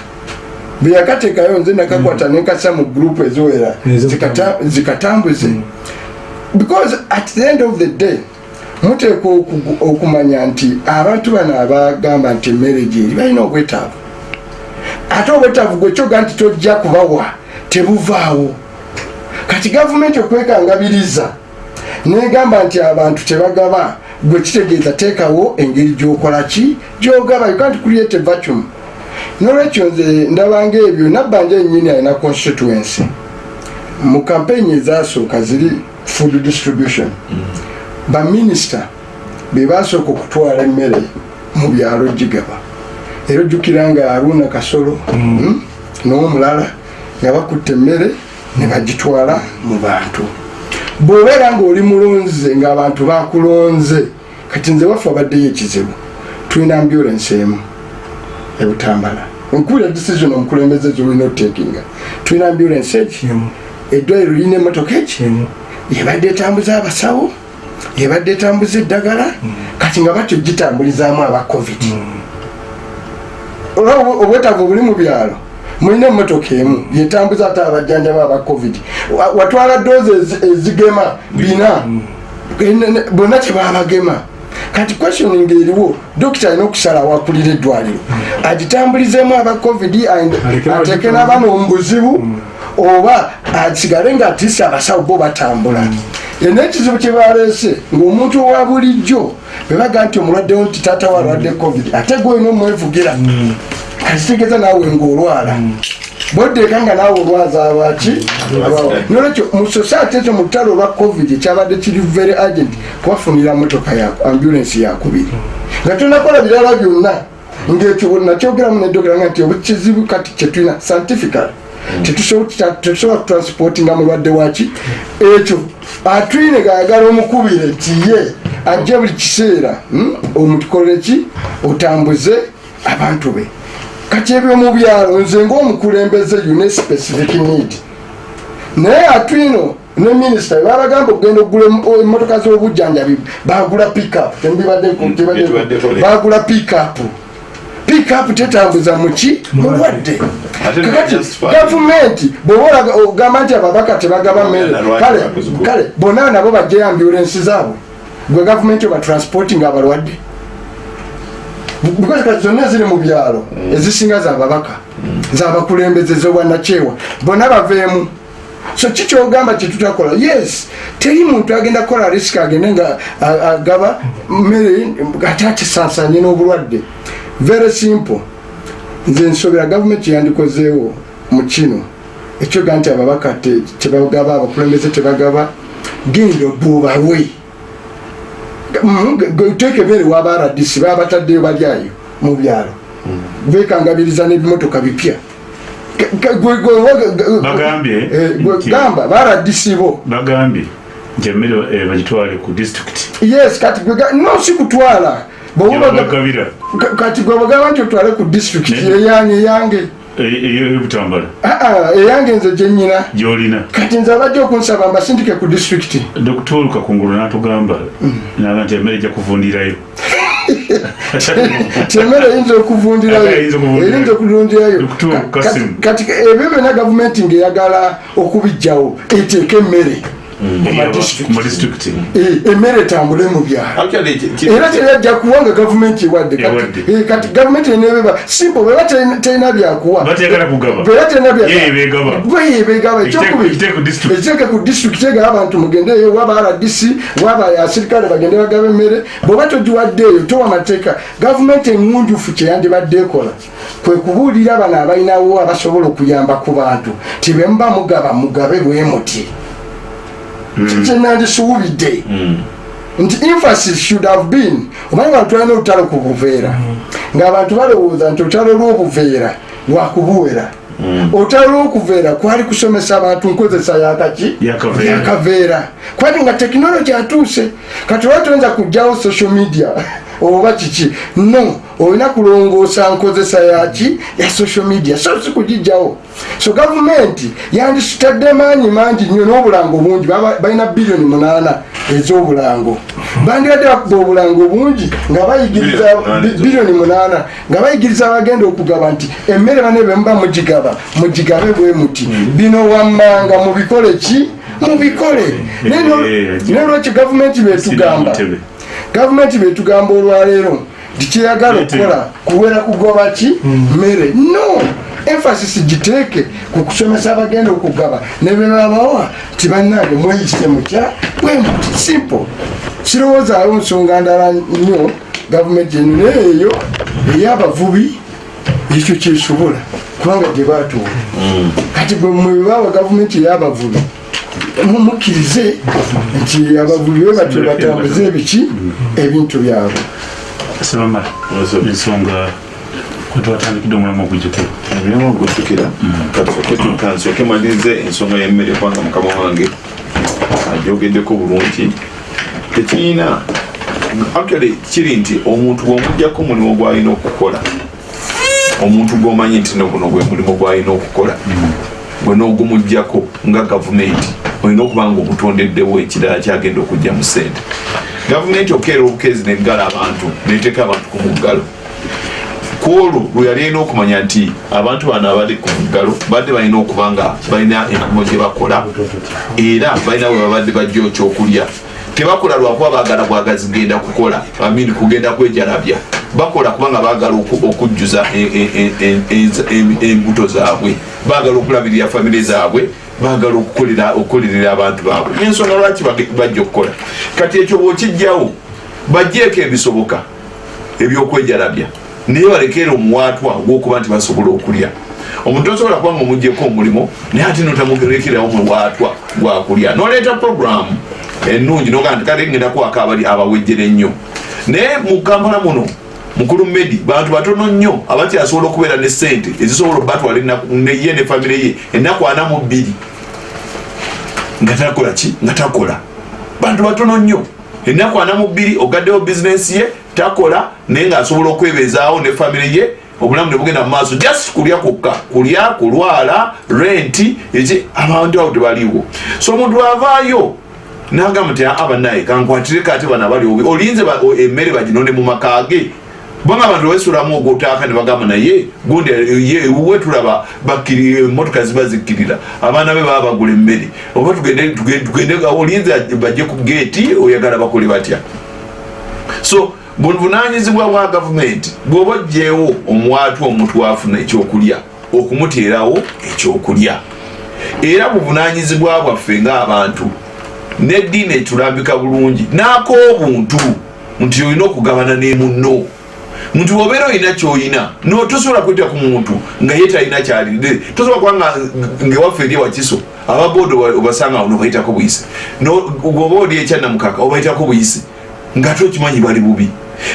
Bwe yakateekayo nze nakakwata nenkasa mu group eziwera Ezo- zikata- zikatambuze. Because at the end of the day muteekwa okumanya nti abantu bano abagamba nti emmere gyeri balina obwetaavu. Ate obwetaavu gwekyoga nti tojja kubawa tebuvaawo. Kati gavumenti okwekangabiriza negamba nti abantu tebagaba gwe kitegeeza teekawo engeri gyokola ki gyogaba you can't create a vacuum. Nolwekyo nze ndabanga ebyo nabbanja ennyini alina constituency. Mu kampeeni ezasooka ziri food distribution baminisita be basooka okutwala emmere mu byalo gigaba. Era ojjukira nga aruna kasolo mm, n'omulala nga bakutte emmere ne bagitwala mu bantu bw'obeera ng'oli mulonze ng'abantu bakulonze kati nze waffe abaddeyo ekizibu tulina ambulance emu ebutambala. Nkubira decision omukulembeze zolina otekinga tulina ambulance eki? Eddwaliro lirina emotoka eki? Yebadde etambuza abasawo yebadde etambuza eddagala kati nga batyo gitambulizaamu aba covid. Olwa obwe- obwetaavu obuli mu byalo mulina emotoka emu yetambuza ate abajjanjaba aba covid. Wa- watwala doozi ezi- ezigema bina bonna kyebabagema kati questioning eriwo dokita alina okusala awakulira eddwaliro. Agitambulizemu aba covid ateke n'abaana omu buzibu oba asigale nga atise abasawo bo batambula. Yena ekizibu kyebaleese ng'omuntu owa bulijjo bebaga nti omulwaddewo nti taata we alwadde covid ate gweolina omwevugira kakitegeeza naawe ng'olwala. Boddeeka nga naawe olwaza abaki nolwekyo mu society ekyo mu lutalo olwa covid ekyabadde kiri very agent kubafunira motoka ya ambulance yakubiri nga tonakola birala byonna. Ngaekyo nakyogeramu neddogera nga nti obukizibu kati kyetulina scientifical. Tetusobola kutransportinga mulwadde waki ekyo atwine gaagala omukubire nti ye ajje buli kiseera. Hmm, omutukolere ki? Otambuze abantu be kati ebyo byalo nze ngaomukulembeze une specific need. Naye atwino ne minisita babagamba okugenda okugula em- emotoka z'obujjanjabi bagula pickup Tetubaddeko le. bagula pickup. Pickup tetambuza muki mulwadde Ate kakati gavumenti bwoba ogamba nti ababaka tebagaba mmere kale bonna nabo bajjayo ambulensi zaabwe. Gwe gavumenti oba transporting abalwadde because kati zonna eziri mu byalo ezisinga zababaka zabakulembeze zobwanakyewa bonna baveemu. So kikyogamba kyetutakola yes teri muntu agenda kukola risiki agende nga agaba mmere ate akisansanye n'obulwadde. Very simple. Nze nsobera gavumenti yandikozeewo mu kino. Ekyoga nti ababaka te- tebagaba abakulembeze tebagaba. Genda obubawe teeka ebere waba rdc baba bataddeyo balyayo mu byalo. Bekangabiriza n'ebimotoka bipya. Bagambye gamba ba rdc bo. Bagambye nti emmere eh, bagitwale ku disitulikiti yes kati no si kutwala. Kati gwe bagamba nti otwale ku district Ne- eyange eyange ey'obutambala Ah, ah, eyange nze gyenyina gyolina. Kati nze abajja okunsaba mbasindike ku district. Dokita olukakungulu n'atugamba naga nti emmere ejja kuvundirayo. Kyemmere eyinza okuvundirayo. Eyinza Kasim. kati ebyo byonna gavumenti ngaeyagala okubijjawo eteeka emmere mu madisitulikiti. mu disitulikiti Eh, emmere etambule mu byalo era teyajja kuwanga gavumenti ewadde Kati- kati gavumenti enebeba simple bweba terina- byakuwa. Bweba terina Ye ebegaba. bweyebegaba Ekiteeke- ku disitulikiti egaba abantu mugendeeyo waba rdc waba asirikale bagende bagaba emmere. Bweoba togiwaddeeyo towa mateeka. Gavumenti eŋŋunjufu kyeyandibadde ekola kwe kubuulira bano abalinawo abasobola okuyamba ku bantu. Ti bwe muba mugaba mugabe bwe muti kyenandisuubidde nti emphasis should have been omanyi bantu balina olutalo ku buveera. Ng'abantu balowooza nti olutalo lw'obuveera lwakubuwera olutalo lw'okuveera kwali kusomesa abantu nkozesa yakaki Yakaveera. kwati nga tekinologi atuuse kati oba toyinza kugjawo social media? Oba kiki? No olina kulongoosa nkozesa yaki? Ya social media. So si kugijjawo. So gavumenti yandisitadde maanyi mangi nnyo n'obulango bungi balina biliyoni munaana ez'obulango. Bandibadde bakuba obulango bungi nga bayigiriza Biliyoni munaana nga bayigiriza abagenda okugaba nti emmere bane be muba mugigaba mugigabe bwe muti. Bino wammanga mubikole ki? Mubikole Naye no- Eh, naye lwaki gavumenti betugamba gavumenti betugamba olwaleero tikyeyagala Ntebe. okukola kuwera kugoba ki? Mmere. No! Emphasis giteeke ku kusomesa abagenda okugaba. Nebebabawa ti bannange mweyise mutya? Bwe muti simple. Sirowoozaawo nsonga ndala nnyo gavumenti naye eyo ey'abavubi ekyo kyesobola. Kubanga gye batuula kati bwe mwebawa gavumenti ey'abavubi mumukkirize nti abavubi be batyo batambuze ebiki ebintu byabwe sebamala ensonga kwetwatandikidde omulamu ogujjuko emirimu ogujjukira kansooke malirize ensonga y'emmere kubanga mukama wange. Agyogeddeko bulungi tekirina actually kiri nti omuntu bw'omugjako omulimu gw'alina okukola omuntu gw'omanyi nti noguno gwe mulimu gw'alina okukola gwe n'ogumugjako nga gavumenti olina okuba nga omutondeddewo ekirala kyagenda okujja mu ssente gavumenti okeera obukeezi neggala abantu neteeka abantu ku muggalo kwolwo lwe yali alina okumanya nti abantu bano abali ku muggalo badde balina okuba nga balina emirimu gye bakola era balina bwe babadde bajja ekyokulya tebakola lwakuba baagala bwagazi genda kukola amini kugenda kwejalabya bakola kubanga baagala oku- okujjuza e- e- e- e- embuto zaabwe baagala okulabirira famire zaabwe baagala okukolera abantu baabwe. Nensonga lwaki bajja okukola? Kati ekyo bwokijjawo bajjeeko ebisoboka ebyokwejalabya. Naye balekeera omuwaatwa gwokuba nti basobola okulya. Omuntu osobola kuba nga omugjeko omulimo naye ate notamugerekerawo muwaatwa gwakulya. Noleeta programu ennungi nogaa nti kale ngenda kuwaka abali abawejjere ennyo. Naye mu kampala muno mukulu medi bantu batono nnyo abati asobola okubeera ne sente ezisobola obatwala ye ne famire ye ennaku ana mu bbiri nga takola ki? Nga takola. Bantu batono nnyo. Ennaku ana mu bbiri ogaddewo bizinesi ye takola naye ngaasobola okwebeezaawo ne famire ye obulamu ne bugenda mu maaso. Just kulya kwokka kulya kulwala renti eki abantu awo tebaliwo so omuntu avaayo nagamba nti aa bannaye kankwatire kate bano abali obi olinze emmere baginonde mu maka ge kubanga abantu wesulamu ogwotaaka ne bagamba naye gundi ye we tulaba emotoka ziba zikkirira abaana be baba bagula emmere. Oba tugende tugende- tugende olinze bajje ku geeti oyagala bakole batya? So buvunanyizibwa bwa gavumenti bwoba ogyewo omuwaatu omuntu wafuna ekyokulya okumuteerawo ekyokulya. Era buvunanyizibwa bwaffe ngaabantu neddiini etulambika bulungi n'ak'obuntu nti olina okugabana ne munno nti obeera olina kyoyina no tosobola kweta ku muntu nga ye talina kyali tosobola kuba nga ngewaffe eri ewakiso ababoodi obasanga ono obayitako buyisi oba oli ekyanamukaka obayitako buyisi nga tokimanyi bali bubi.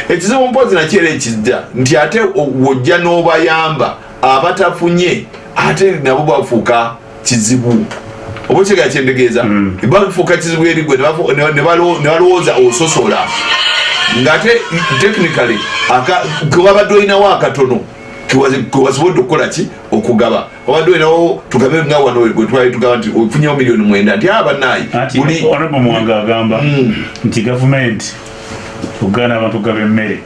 Ekizibu mpozi nakyera ekijja nti ate wojja n'obayamba abatafunye ate nabo bafuuka kizibu. Oba okitegera kyentegeeza bafuuka kizibu eri gwe ne balowooza ososola ngaate technically aka- kewabadde olinawo akatono kewazi- kewasobodde okukola ki? Okugaba. Wabadde olinawo tugabe nga wano bwe twali tugamba nti ofunyewo miliyoni mwenda nti abanaayi muwanga agamba nti gavumenti uganda abantu gaba emmere.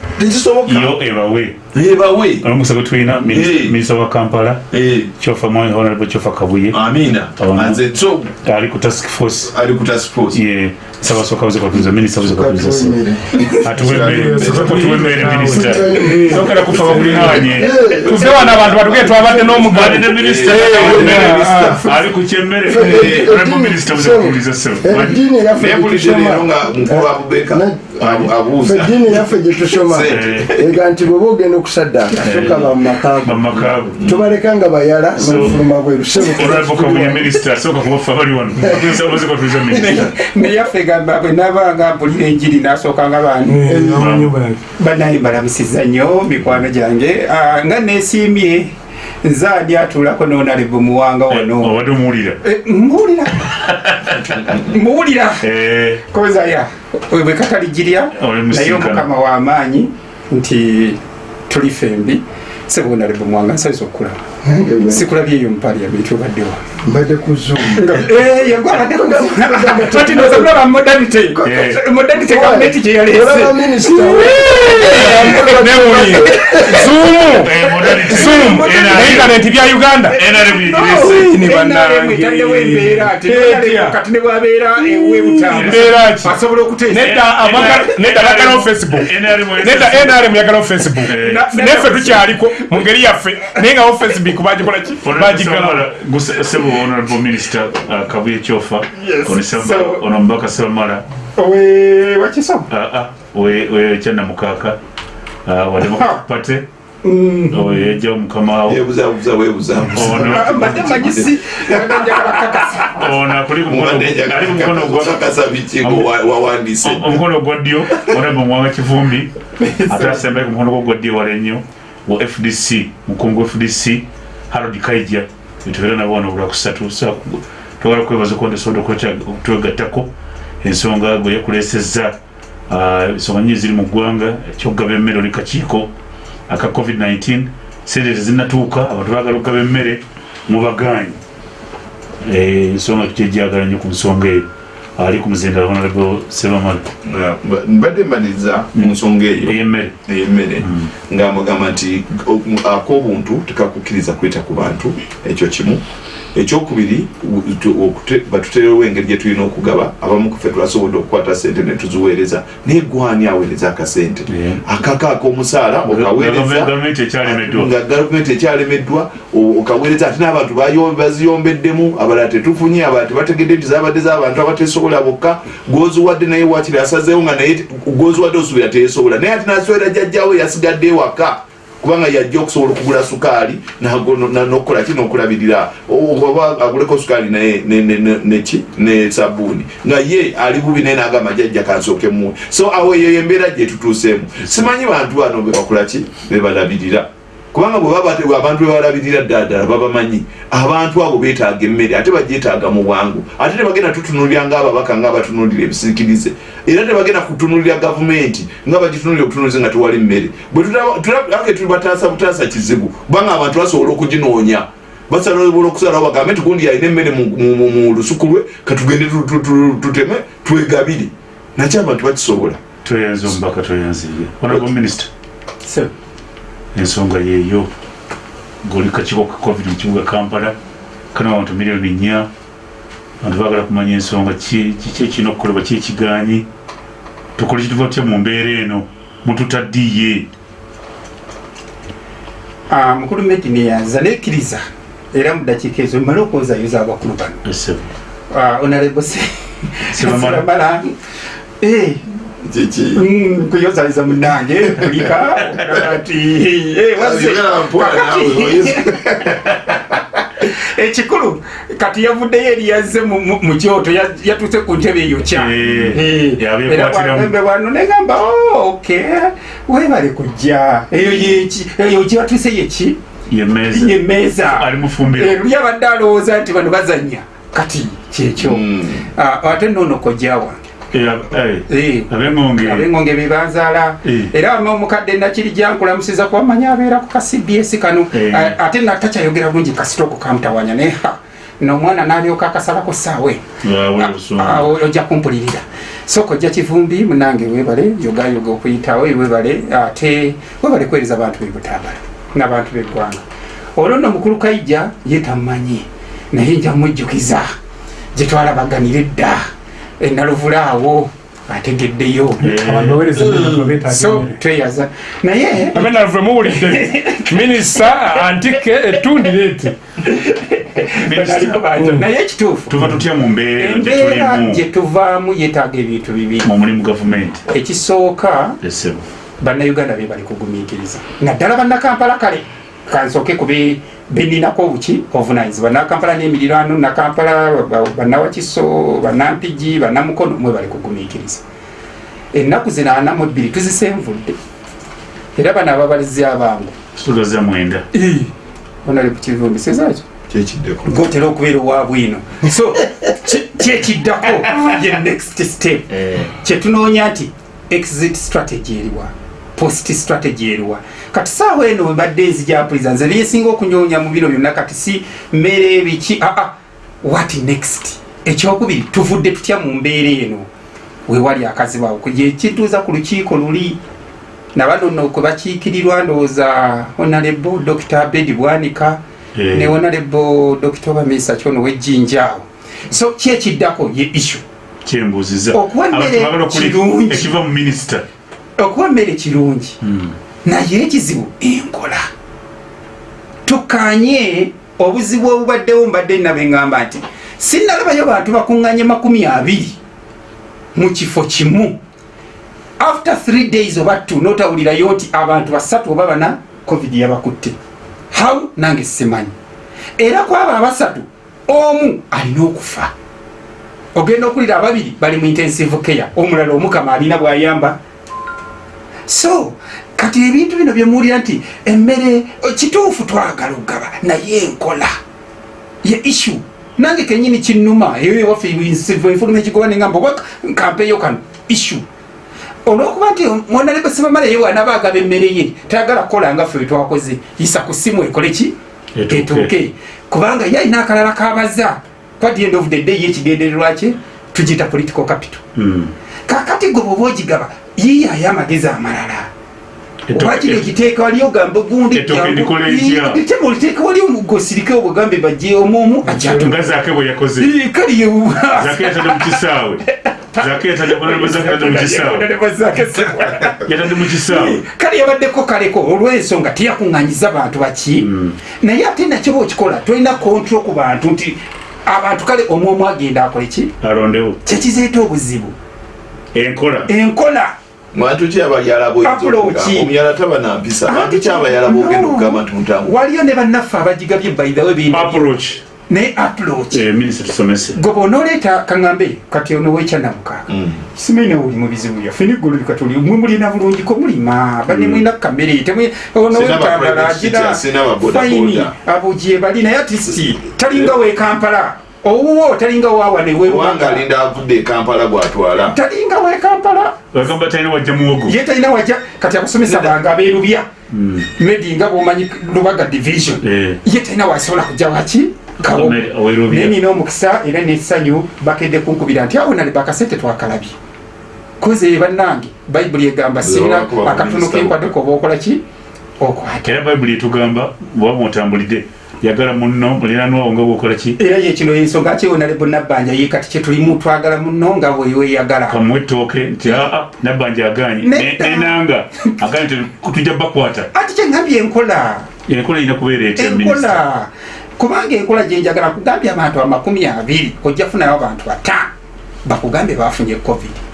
Yo ebawe. Ebawe. Olumusa gwe tulina Eh. minisita wa kampala Eh, kyofa mwani honorable kyofa kabuye. Amina. Oh, anze so ali ku task force sabasooka buze kwatuliza minisita buze kwatuliza se atuwemmere minisita sokera kufa bakulinanye tuve wano abantu batuge twabadde n'omugadi Badde minisita ali ku kyemmere honorable minisita buze kwatuliza se eddiini yaffe naye bulidde leero nga mukulu abubeka eddiini yaffe gyetusoma ega nti bweba ogenda okusaddaaka soka bamumakaago bamakaabu tobaleka nga bayala n'olufuluma bweru honorable kabuye minisita asooka kubafa bali wano. Buze kwatuliza minisita neyaffe gamba bwe nabanga mpulira enjiri nasookanga bantu. Banaye mbalamusiza nnyo mikwano gyange. Ah, nga nesiimye nze ani atuulako nonalevu muwanga wano obadde omuwulira. Eh, muwulira. Muwulira. Eh, kozaya bwe kataligirya Oli naye omukama w'amaanyi nti tuli fembi sebonalevu muwanga nsaiza okulaba sikulabyeyo mupaliamenti obaddewa mbadde ku zoom otinozakulaba modalite Eh. modalite gavumenti gyeyalese olaba minisita newuliye zuumu eh, modality. zuumu NRM. internet bya uganda NRM igirese. Ni bannange. etaddewo embeera ate Etya. kati ne bwabeera ewebutamu Mbeera ki? asobola okuteesa nedda abagala- nedda bagalawo facebook NRM nedda nrm yagalawo facebook Eh. Na- neffe tukyaliko mu ngeri yaffe naye ngawo facebook bagikola ki? Bagigala sebo honorable minister kabuye kyofa. Ono Seba- So- ono mubaka sebamala owe wakisoma we we kyanamukaka wa democratic party oyo yajja mukama wo yebuzabuza webuzabuza ono mbadde manyisi njagala kakasa ono akuli ku mukono ali ku mukono gwa kakasa bikigo wawandiise omukono ogwa ddyo honorable muwanga kivumbi. Ate asembayo ku mukono gwo ogwa ddyo wala ennyo wa fdc mukungu wa fdc harod kaija betubeera nabo wano olwakusatu. Twagala kwebaza kondesobola okutwegattako ensonga gwe yakulesezza ah, ensonga nyingi ziri mu ggwanga ekyokugaba emmere oli kakiiko aka covid-19 sente tezinnatuuka abantu bagala okugaba emmere mubagaanyi Eh, ensonga tukyejjagala nnyo ku nsonga eyo ali ku muzindala honorable sebamala mbadde mbaliriza mu nsonga eyo. Ey'emmere nga mugamba nti ak'obuntu tekakukkiriza kweta ku bantu ekyo kimu ekyokubiri batuterewo engeri gye tulina okugaba abamu kufe twasobodde okukwata sente netuziweereza naye gwani aweereza akasente? Akaka ak'omusaala nga gavumenti ekyalemeddwa okaweereza ate n'abantu baziyombeddemu abalala tetufunye abalala tebategedde nti zabadde z'abantu abatesobola bokka. Gwoziwadde naye wakiri asazeewo nga naye gwoziwadde osuubira teyesobola. Naye ate nasobola jjajjawe yasigadde ewaka kubanga yajja okusobola okugula sukaali nago- na- n'okukola ki? N'okulabirira. Oba aguleko sukaali neki ne sabuuni nga ye ali bubi naye nagamba jjajja kansooke muwe so awo eyo yembeera gyetutuuseemu simanyi bantu bano bebakola ki? Bebalabirira kubanga bwe baba te- abantu bebalabirira ddala babamanyi. Abantu abo betaaga emmere ate bagyetaaga mu bwangu. Ate tebagenda tutunulira ngaababaka nga batunulira ebisiikirize. Era tebagenda kutunulira gavumenti nga bagitunulira okutunulize nga tewali mmere. Bwe tulabake tuli bataasa butaasa kizibu kubanga abantu basobola okuginoonya. Basobola okusalawo bagambe nti gundi yalina emmere mu- lusuku lwe katugende tu- tu- tu- tuteme twegabire. Nakyo abantu bakisobola. Tweyanze omubaka tweyanziye honorable minister ensonga yeeyo ngaoli kakiiko ka covid mu kibuga kampala kana abantu miliyoni nnya abantu bagala kumanya ensonga ki kiki ekirina okukolebwa ki ekiganyi tukole kituva tutya mu mbeera eno mututaddiye Ah, mukulu medini yaza nekkiriza era mu dakiika ezo mmale okwozayoza abakulu bano. Ah, Eh, kuyozayoza munange kulika eh, wazze. Kakati. ekikulu kati yavuddeyo eri yazze mu- kyoto ya- yatuuse ku ntebe eyo kya. Eh, Eh, wano negamba "Oh, ok webale kujja. Eyo gyewatuuse yeki yemeeza luli abadde alowooza nti bano bazanya kati kyekyo. Mm. Ah, ate nono kojja wange. Eh. Abengonge bebanzaala era omukadde nakiri jankulamusiza kwamanya abeera ku ka cbs kano. Eh. Ah, ate natakyayogera bulungi kasitoko kamutawanya naye nomwana nalyoka akasalako saawe Ah, obusungu. ojja kumpulirira. Soka ojja kivumbi munange webale yogayoga okuyitawo webale ate webale kuweereza abantu bebutambala n'abantu beggwanga olwo nno mukulu kaija ye tamumanyi naye nja mujjukiza gyetwalabaganira edda ategeddeyo baweereza emmere beetaaga so tweyaza naye amenaluve muwulidde minisita antike ettundire eti baliko bantu. naye mbeera embeera gye gyetulimu tuvaamu yeetaaga ebintu bibiri. Ekisooka bannayuganda be bali kugumiikiriza. Naddala bannakampala kale kansooke ku be- beninako obuki obuvunanyizibwa nakampala n'emirirano nakampala ba- bannawakiso bannampigi bannamukono mwe bali kugumiikiriza. Ennaku zino ana mu ebbiri tuzisenvudde. Era bano ababalizi abangu. Tugaza mwenda. Onali kukivumbisezakyo kyekiddeko. Gotera okubeera owabwino so ki- kyekiddako ye next step. Eh, kyetunoonya nti exit strategy eriwa post strategy eriwa kati saawa eno webadde nzijapuliza nze lyesinga okunyoonya mu bino byonna kati si mmere biki? Aa what next? Ekyokubiri tuvudde tutya mu mbeera eno? Wewali akazibawo yekituuza ku lukiiko luli nabano nno kwe bakiikirirwa ndowooza honarebo dr bedi bwanika Eh. ne honarebo dr bamesa kyono wejjinjaawo so kyekiddako ye issue? Kyembuuziza Okuwa emmere kirungi. okuba emmere kirungi naye ekizibu enkola. Tukanye obuzibu obubaddewo mbadde nabe ngamba nti sinalabayo bantu bakuŋŋanye makumi abiri mu kifo kimu. After 3 days oba t notawulirayo nti abantu basatu oba bana covid yabakutte. How? Nange simanyi. Era kwabo abasatu omu alina okufa. Ogenda okulira ababiri bali mu intensive care. Omulala omukama alina bwayamba. So kati ebintu bino byemuwulira nti emmere o, kituufu twagala okugaba naye enkola ye issue. Nange kenyini kinnuma eyo ewaffe enfuluma ekigoba nengamba oba nkampeeyo kano issue. Olwokuba nti mwonale basibamala ye wanaba agaba emmere ye tayagala kukola nga ffe wetwakoze yisa ku simu ekole ki? Etuuke. kubanga ye alina akalala kabaza kwa the end of the day yekigendererwa kye tugiyita political capital. Mm. kakati gwe bwoba ogigaba yiyayo amagezi amalala Eto- wakiri okiteeka wali ogambe gundi etya? oliteeka wali ogosirike obwegambe bajje omuomu nga zaake bwe yakoze. Kali zaake yatadde mu kisaawe. Zaake yatadde mu kisaawe. kale yabaddeko kaleko olw'ensonga teyakuŋŋanyiza bantu baki. Mm. naye ate nakyo bwokikola tolina kontro ku bantu nti abantu kale omwomu agenda akole ki? Alondewo kyekizeeta obuzibu. Enkola. Enkola bantu ki abayala Approach. omuyala taba nampisa. Bantu ki abayala bogenda okugamba nti mutambula waliyo ne bannaffe abagigabye bayidawe bintu approach. Ne approach. Eh, minisita tusomese. Gwe bwonooleeta kaŋŋambe kati ono wekyanamukaaga Mm. simanyi nawe oli mu bizibu byaffe neggulu likatuli mwe mulina bulungiko mulima bane mulina kamere temwe ono agira teacher, sina ba boda gye bali naye atisti talinga wekampala owuwo talinga wawane kubanga alinda avudde e kampala gwatwala talinga wekampala bagamba talina wajja muwogo. Ye talina wajja. Kati abasomesa bange abeerubya. Medi nga bwomanyi lubaga division. Eh. ye talina wasobola kujja waki kawo. Medi aweerubya. naye nina omukisa era nessanyu bakedde kunkubira nti awo nali bakasente twakalabye. Koze bannange bayibuli egamba sirina akatono minisita. kenkwadeko oba okola ki? Okwata era bayibuli etugamba bwaba mutambulidde yagala munno muliranwawo nga bwokola ki? Era yekino ensonga kyewonale bonabbanja ye kati kyetulimu twagala muno nga weweyagala kamuwa ettooke nti aa nabbanja aganye Nedda. nenanga aganye tujja bakwata. Ati kyengambye enkola. Enkola erina kubeera etya minisita? Enkola kubanga enkola gyenjagala kugambye abantu amakumi abiri ojja funayo abantu bataano bakugambe bafunye covid.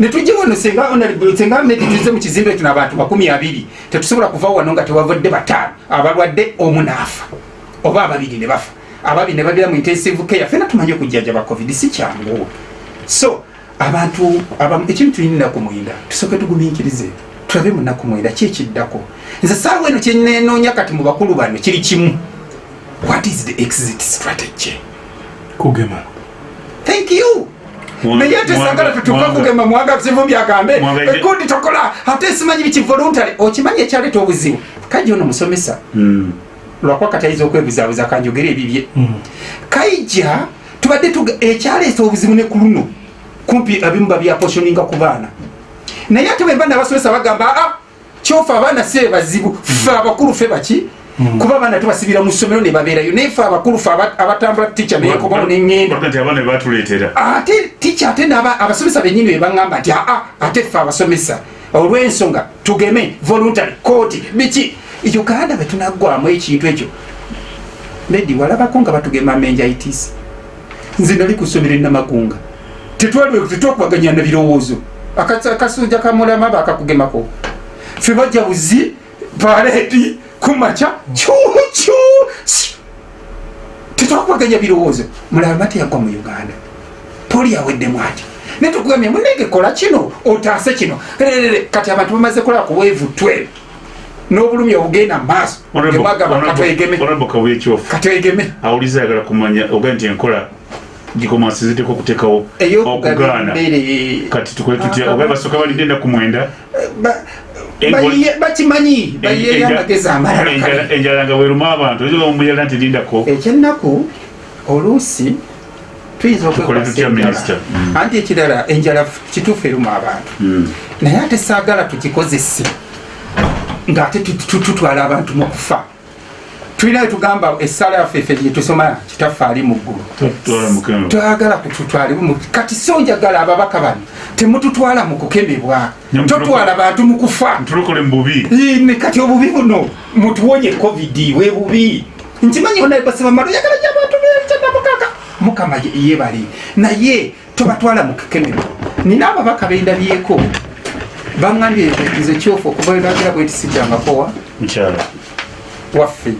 Netujje wano senga senga medi tuze mu kizimbe tuno abantu makumi abiri tetusobola kuva wano nga tewavudde bataano abalwadde omu naafa oba ababiri ne bafa. Ababiri ne bagera mu intensive care. Fena tumanyi okujjanjaba covid si kyangu. So abantu abamu- ekintu tulina ku mwenda tusooke tugumiikirize. Tulabe mu nnaku mwenda ki ekiddako? Nze saawa eno kyenenoonya kati mu bakulu bano kiri kimu. What is the exit strategy? Kugema. Thank you. Naye ate sagala tutuuka Mwanga- kugema mwaga kivumbi agambe Mwanga ije- ekundi tokola. Ate simanyi biki voluntary. Okimanyi ekyaleeta obuzibu? Kaji ono musomesa. Mm. Lwakuba kati ayinza okwebuzaabuza kanjogera ebibye. Kaija tubadde ekyaleesa obuzibu ne ku luno. Kumpi abimu babyaposhoninga ku baana. Naye ate bwemba nabasomesa bagamba aa kyofa abaana si bazibu fe abakulu fe baki? Kuba abaana tubasibira mu ssomero ne babeerayo. Naye fe abakulu fe aba- abatambula tica neyekobamu neŋŋenda. Ate tica ate abasomesa benyini bebaŋamba nti aa ate ffe abasomesa. Olw'ensonga tugeme voluntary kooti biki uganda betunaggwamu ekintu ekyo. Nedi walabako nga batugema menjaitis nze nali ku ssomero enamagunga tetwakubaganya na birowoozo. Akasujja kamulama bakakugemako fe bajja buzi paleeti kumaca cucu tetwakubaganya birowoozo. Mulaba teyagwa mu uganda. Poli yaweddemu ati netukugambye munenge kola kino otaase kino. Kati abantu bamaze kulaba ku bwevu twe n'obulumi obugenda mu maaso emwagamba katwegeme. honorable kabuye kyofu. Katwegeme. Awuliza ayagala kumanya oga nti enkola gikomansi ziteeka okuteekawo okugaana. kati tukole tutya? oga basooka balidde ennaku mwenda? bakimanyi bayiyeyo amagezi amalala Enjala- nga weruma abantu. Omuyala nti lindako. Ekyennaku oluusi tuyinza Minister? okwekwasa anti ekirala enjala kituufu eruma abantu. Naye ate saagala tukikozese tu- tutwala abantu mu kufa. Tulina wetugamba essaala yaffe effe gyetusoma kitaffe ali mu ggulu. Twagala kututwalibwa kati so njagala ababaka bano temututwala mu kukemebwa totwala bantu mu kufa. Kati obubi buno mutuwonye covid we bubi. Nkimanyi onabasibamalo yagala gyabantu bekyanamukaga mukama ye- yebali naye tobatwala mu kukemebwa nina ababaka bendabyeko baŋambye nze kyofu okuva wenagira bwetisijjangakowa mukyala waffe.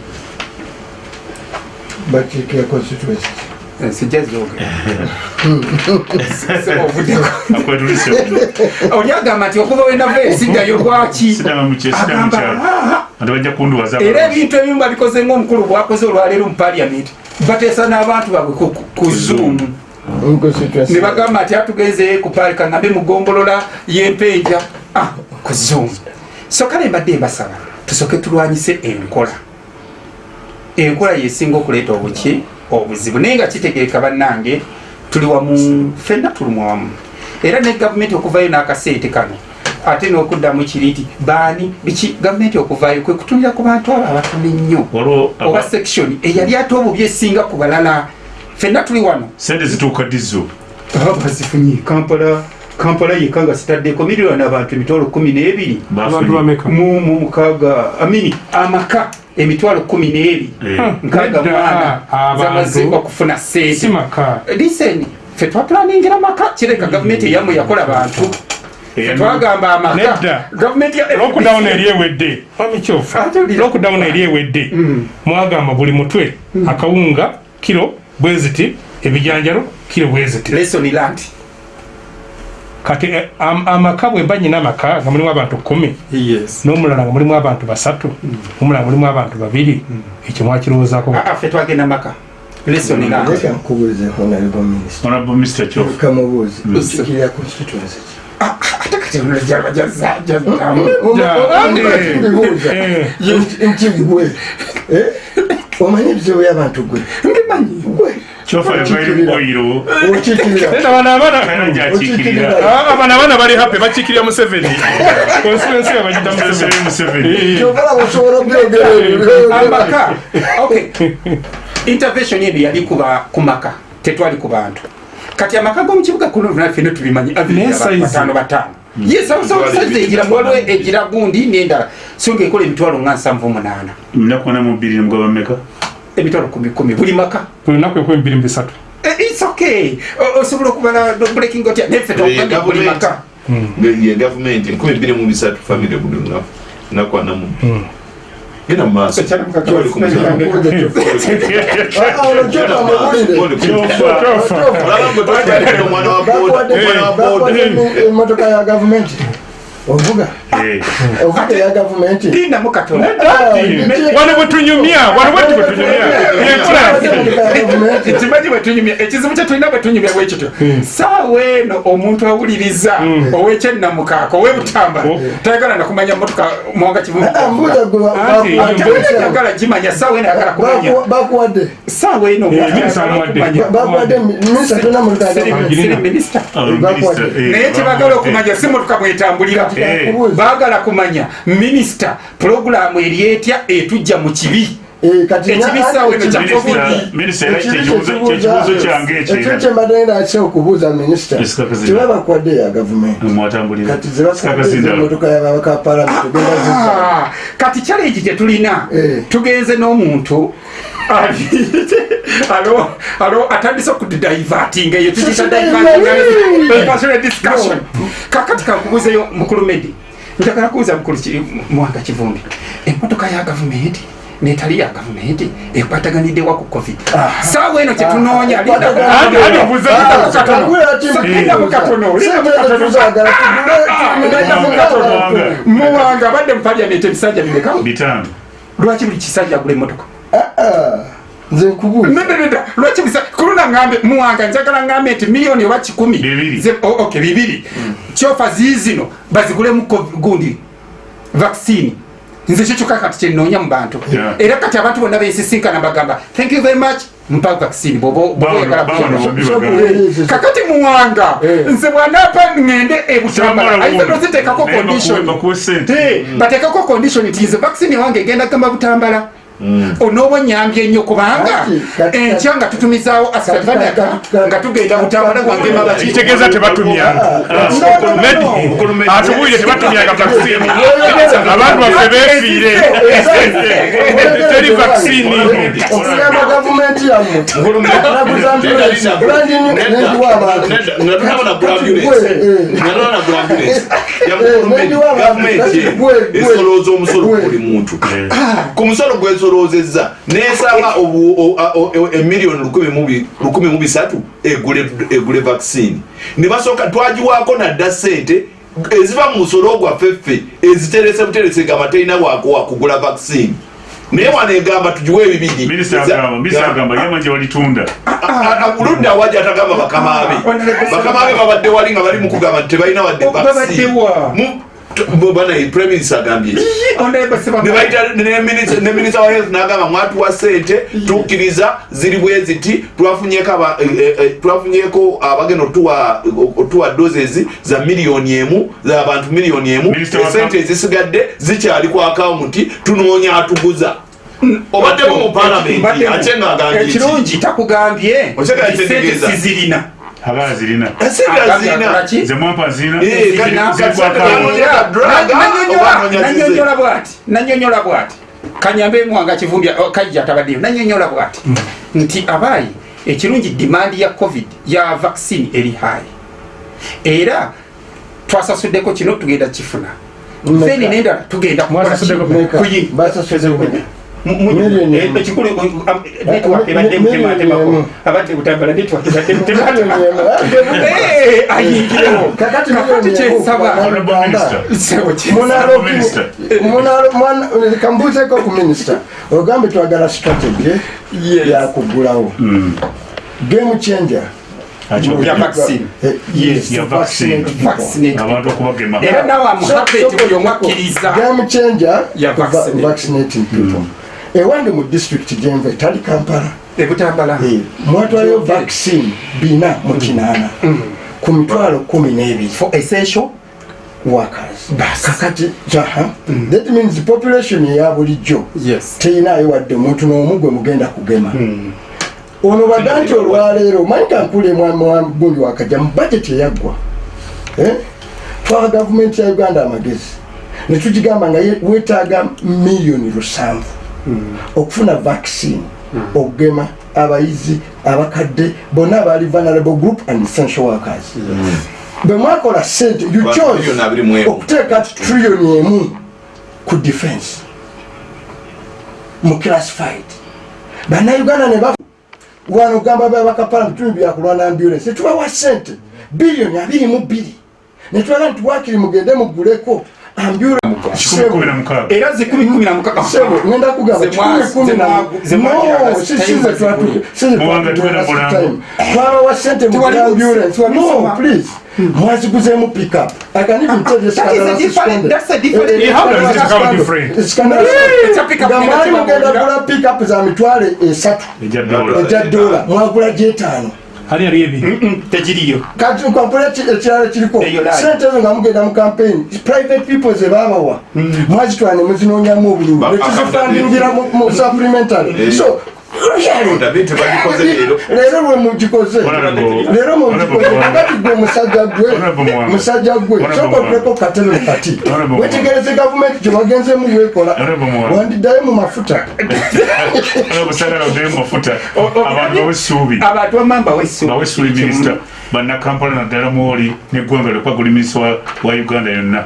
Bakiikira constituency sijja zoga ovuddeko akwetulise oli agamba nti okuva wenava esiddayo lwaki? Mu mu. "Ah, kunduwaza era ebintu ebimu babikoze ngaomukulu bwakoze olwaleero mu paliament bateesa n'abantu baabwe ku- mu constituency ne bagamba nti atugenze ku paali kaŋambe mugombolola yempenja Ah, ku zoom so kale mbadde mbasaba tusooke tulwanyise enkola. Enkola yesinga okuleeta obuki obuzibu naye nga kitegeeka bannange tuli wamu fenna tulumwa wamu. Era ne gavumenti okuvayo n'akaseete kano ate n'okuddamu kiri nti baani biki gavumenti okuvayo kwe kutunira ku bantu abo abatono ennyo aba- oba section eyali ate obubi esinga ku balala. Fenna tuli wano. Sente zituuka dizo bazifunye kampala kampala yekka nga sitaddeko miliyoni abantu emitwalo kumi n'ebiri. Mu mu mukaaga amini amaka emitwalo kumi n'ebiri. Eh. nkaaga mwana abantu. zamazibwa kufuna si sente maka. Liseni fe twatulaningira maka kireka gavumenti eyamu yakola bantu. Twagamba amaka lockdown eri ewedde. Atulira. lockdown eri ewedde. Mwagamba buli mutwe akawunga kiro bweziti ebijanjalo kiro bweziti. Lesson land kati eh, am- amaka bwemba nyina amaka nga mulimu abantu kumi. N'omulala nga mulimu abantu basatu. Omulala mulimu abantu babiri. Ekyo mwakirowoozaako. Ah, ah, fe twagenda maka ki? Ah, bibuuza Eh. nti gwe. Eh? omanyi ebizibu by'abantu gwe? Mbimanyi gwe bano abaana Ah, abana abaana bali happy bakikirira museveni. Konstituensi yabagida museveni. Museveni. Kyobala osobola obyogera ebyo amaka okay. Intervention eno yali kuba ku maka tetwali ku bantu kati amaka g'omukibuga kuno fene tubimanyi. Batano batano. Yesaizi egira waliwo egira gundi n'endala so nga ekola emitwalo nga nsanvu munaana munaku na mu bbiri mugaba meka emitwalo kumi kumi buli maka. Buli lunaku ekumi bbiri mu bisatu. Eh, its okay. Osobola okubala breaking otya neffe buli maka. Ye gavumenti nkumi bbiri mu bisatu famire buli lunaku nakwanamu genda mu. Maaso. Kyoli ku musango. Olaba gwe twatwalira omwana wa booda, emotoka ya gavumenti ovuga? Eh. ovuga eya gavumenti lindamu katono wano bwetunyumya wano bwetu bwetunyumya kimanyi bwetunyumya ekizibu kyetulina bwetunyumya bwekityo saawa eno omuntu awuliriza owekyennamukaaka owebutambala tayagala nakumanya motoka mwanga gwe kivuyagala gimanya saawa eno ayagala kumanya. bakuwadde. Saawa eno bakuwadde minisita Ah, eh, naye kyebagala okumanya si motoka mwetambulira. Eh. Baagala kumanya minisita pulogulaamu eri etya etujja mu kibi? Eh, kyekibuzo kyange ekyo ekyeera kyembadde akisa okubuuza minisita tebabakuwadde ya gavumenti emotoka yababaka palamenti Ah, kati challenge gyetulina Eh. tugenze n'omuntu alo alo atandise okudidivatinga eyo tukita discussion. Kakati kankubuzeyo mukulu medi njagala kubuza mukulu mwanga kivumbi. Emotoka ya gavumenti netali ya gavumenti ekwataganiddewa ku covid. Saawa eno kyetunoonya muwanga abadde mu paliamenti ebisajja bimeka bitano lwaki buli kisajja agula emotoka ah, nze nkubuuza nedededa lwaki bisa? Kuluna ngambe muwanga njagala ngambe nti miliyoni oba kikumi. Bibiri. Ze- o- ok bibiri. Kyofa ziizino bazigulemu gundi vaccine. Nze kyekyoka kati kyenoonya mu bantu. Yeah. era kati abantu bonna besisinkana bagamba thank you very much. Mpa vaccine kakati muwanga Eh. nze bwanapa ŋŋende ebutambala Kyamala ayise wuno. nozitekako Naye condition. bakuwe- bakuwe sente. Eh, batekako condition nti nze vaccine wange egenda gamba butambala onooba onyambye nnyo kubanga enkya nga tutumizaawo kati- nga tugenda butambala gwange mabaki kitegeeza tebatumyanga vaccine abantu baffe beefiire teri vaccine okugamba gavumenti yammwe nendiwa abantu esolooza omusolo ku buli muntu ku musolo gwesolozeza nesaba emiliyoni lukumi mu bisatu egule egule vaccine ne basooka twagiwaako nadda sente eziva mu musolo gwaffeffe eziterese buterese nga matalina wakowa kugula vaccine naye wano egamba tugiwe ebibiri ludda waja atagamba bakamabe bakamabe babadde wali nga bali mukugamba nti tebalina wadde Babaddewa. vaccine agambye nebaita ne minista wa health nagamba mwatuwa sente tukkiriza ziri eh, eh, twafunyeko abagenda otuwa otuwa doses za miliyoni emu zabantu miliyoni emu. Minister esente ezisigadde zikyali ku akawunti tunoonya atuguza. Obaddemu mu palamenti ate ngaagambye ki? ekirungi takugambye. Sente sizirina aba zirina esente azirina ze mwampa zirina Eh, kati- Zirina. kati sente zanoonya drug, oba anoonya zize. nanyonyola bwati nanyonyola bwati kanyambe mwanga kivumbya oh, kajja tabaddeyo nanyonyola bwati nti abaayi ekirungi dimandi ya covid ya vaccine eri high era twasasuddeko kino tugenda kifuna then nendala tugenda kukola Ekikulu network ebadde emu. abadde butambala network ebadde Miliyoni mutematemako emu. Eh, ayingirewo kakati kakati miliyoni emu kyensaba Uganda. Honorable Sebo kye- Munalo- Minister. munalo- mwana- kambuuzeko ku minisita ogambe twagala strategy Yes. yakugulawo game changer. Eh, era nawe so- buli omu akkiriza game changer vaccinating people ewandi mu district gyemva etali kampala. Ebutambala Eh, mwatwalayo vaccine bina mu kinaana. Ku mitwalo kumi n'ebiri. For essential? Workers kakati. Jaha. That means population eya bulijjo yes. teyinayo wadde omuntu n'omu gwe mugenda kugema. Ono badda nti olwaleero omanyi kankule gundi wakajja mu bajeti eyaggwa. Eh? twawa gavumenti ya uganda amagezi. Netugigamba nga ye- weetaaga miliyoni lusanvu okufuna vaccine okugema abayizi abakadde bonna abali vulnerable group and essential workers. Bwe mwakola sente you chose okuteeka trilioni emu ku defense mu classified bannayuganda ne wano gamba babakapala bitundu byakulwana ambulance. Tetubawa sente biliyoni abiri mu bbiri. Netwala nti wakiri mugende muguleko era zikumi kumi na mukaaga sebo ngenda kugamba Ze mwa- kikumi ze kumi na mwa- ze mwagira No, last si- time si ze bazigule. twatu- si ze Mubanga twatugula tugenda last mulambo. time. twabawa sente mwaziguzeemu pickup I can even tell you That is a Scandal different- suspended. that's a different- Eh, eh, Yeah, how does Scandal it become suspended. different? Scandal It's a suspended. pickup Nga ngenda mwali mugenda gula pickup za mitwale esatu ejja dola mwagula gyetaano ali ali ebiri tegiriyo kati ekirala kiriko Eyo line. sente ezo nga mugenda mu campaign private people ze babawa mwazitwala ne muzinonyamu obululu Ba- nekizifandingira mu supplementary so really, Odabe tebagikoze leero lwe mugikoze leero Honorable kakati gwe musajja gwe musajja gwe otuleko katebe kati. Wetegereze gavumenti gye wagenzemu yekola wandiddayo mu mafuta. abantu bawesuubi abantu bamamba wesu bawesuubi minisita bannakampala naddala mwoli neggwanga lyokwaguli minisita wa- wa uganda yonna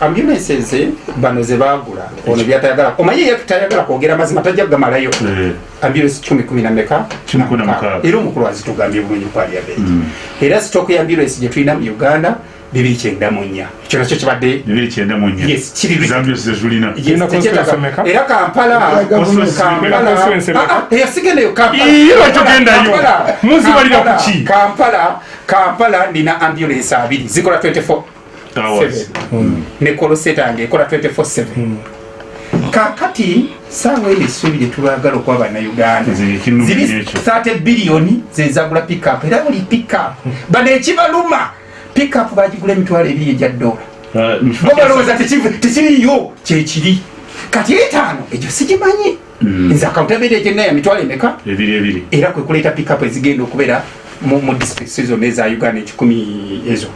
ambulances bano ze bagula ono byatayagala omanyi ye tutayagala kwogera mazima tajja kugamalayo Eh, ambulance kumi kumi na meka Kumi kumi na mukaaga. era omukulu azitugambye bulungi kwalya beti era sitoku ya ambulance gye tulina mu uganda bibiri kyenda mu nnya. Ekyo nakyo kibadde era kampala. Constituency Kampala- meka? Constituency meka? Ah, ah, Kampala. Kampala- nina ambulance abiri. Zikola 24 hours ne kolosetange ekola 24/7 kakati saawa eno essuubi lyetulagala okuba bannayuganda. Ziri ekyo. 30 biliyoni zezagula pickup. Era buli pickup. Bano ekibaluma pickup bagigula emitwalo ebiri egya dola bo balowooza tekiv- tekiriyo kyekiri kati etaano egyo sigimanyi. Nze akawuntabeera egyenaya mitwalo emeka? Era kwe kuleeta pickup ezigenda okubeera mu districts zonna eza uganda ekikumi ezo.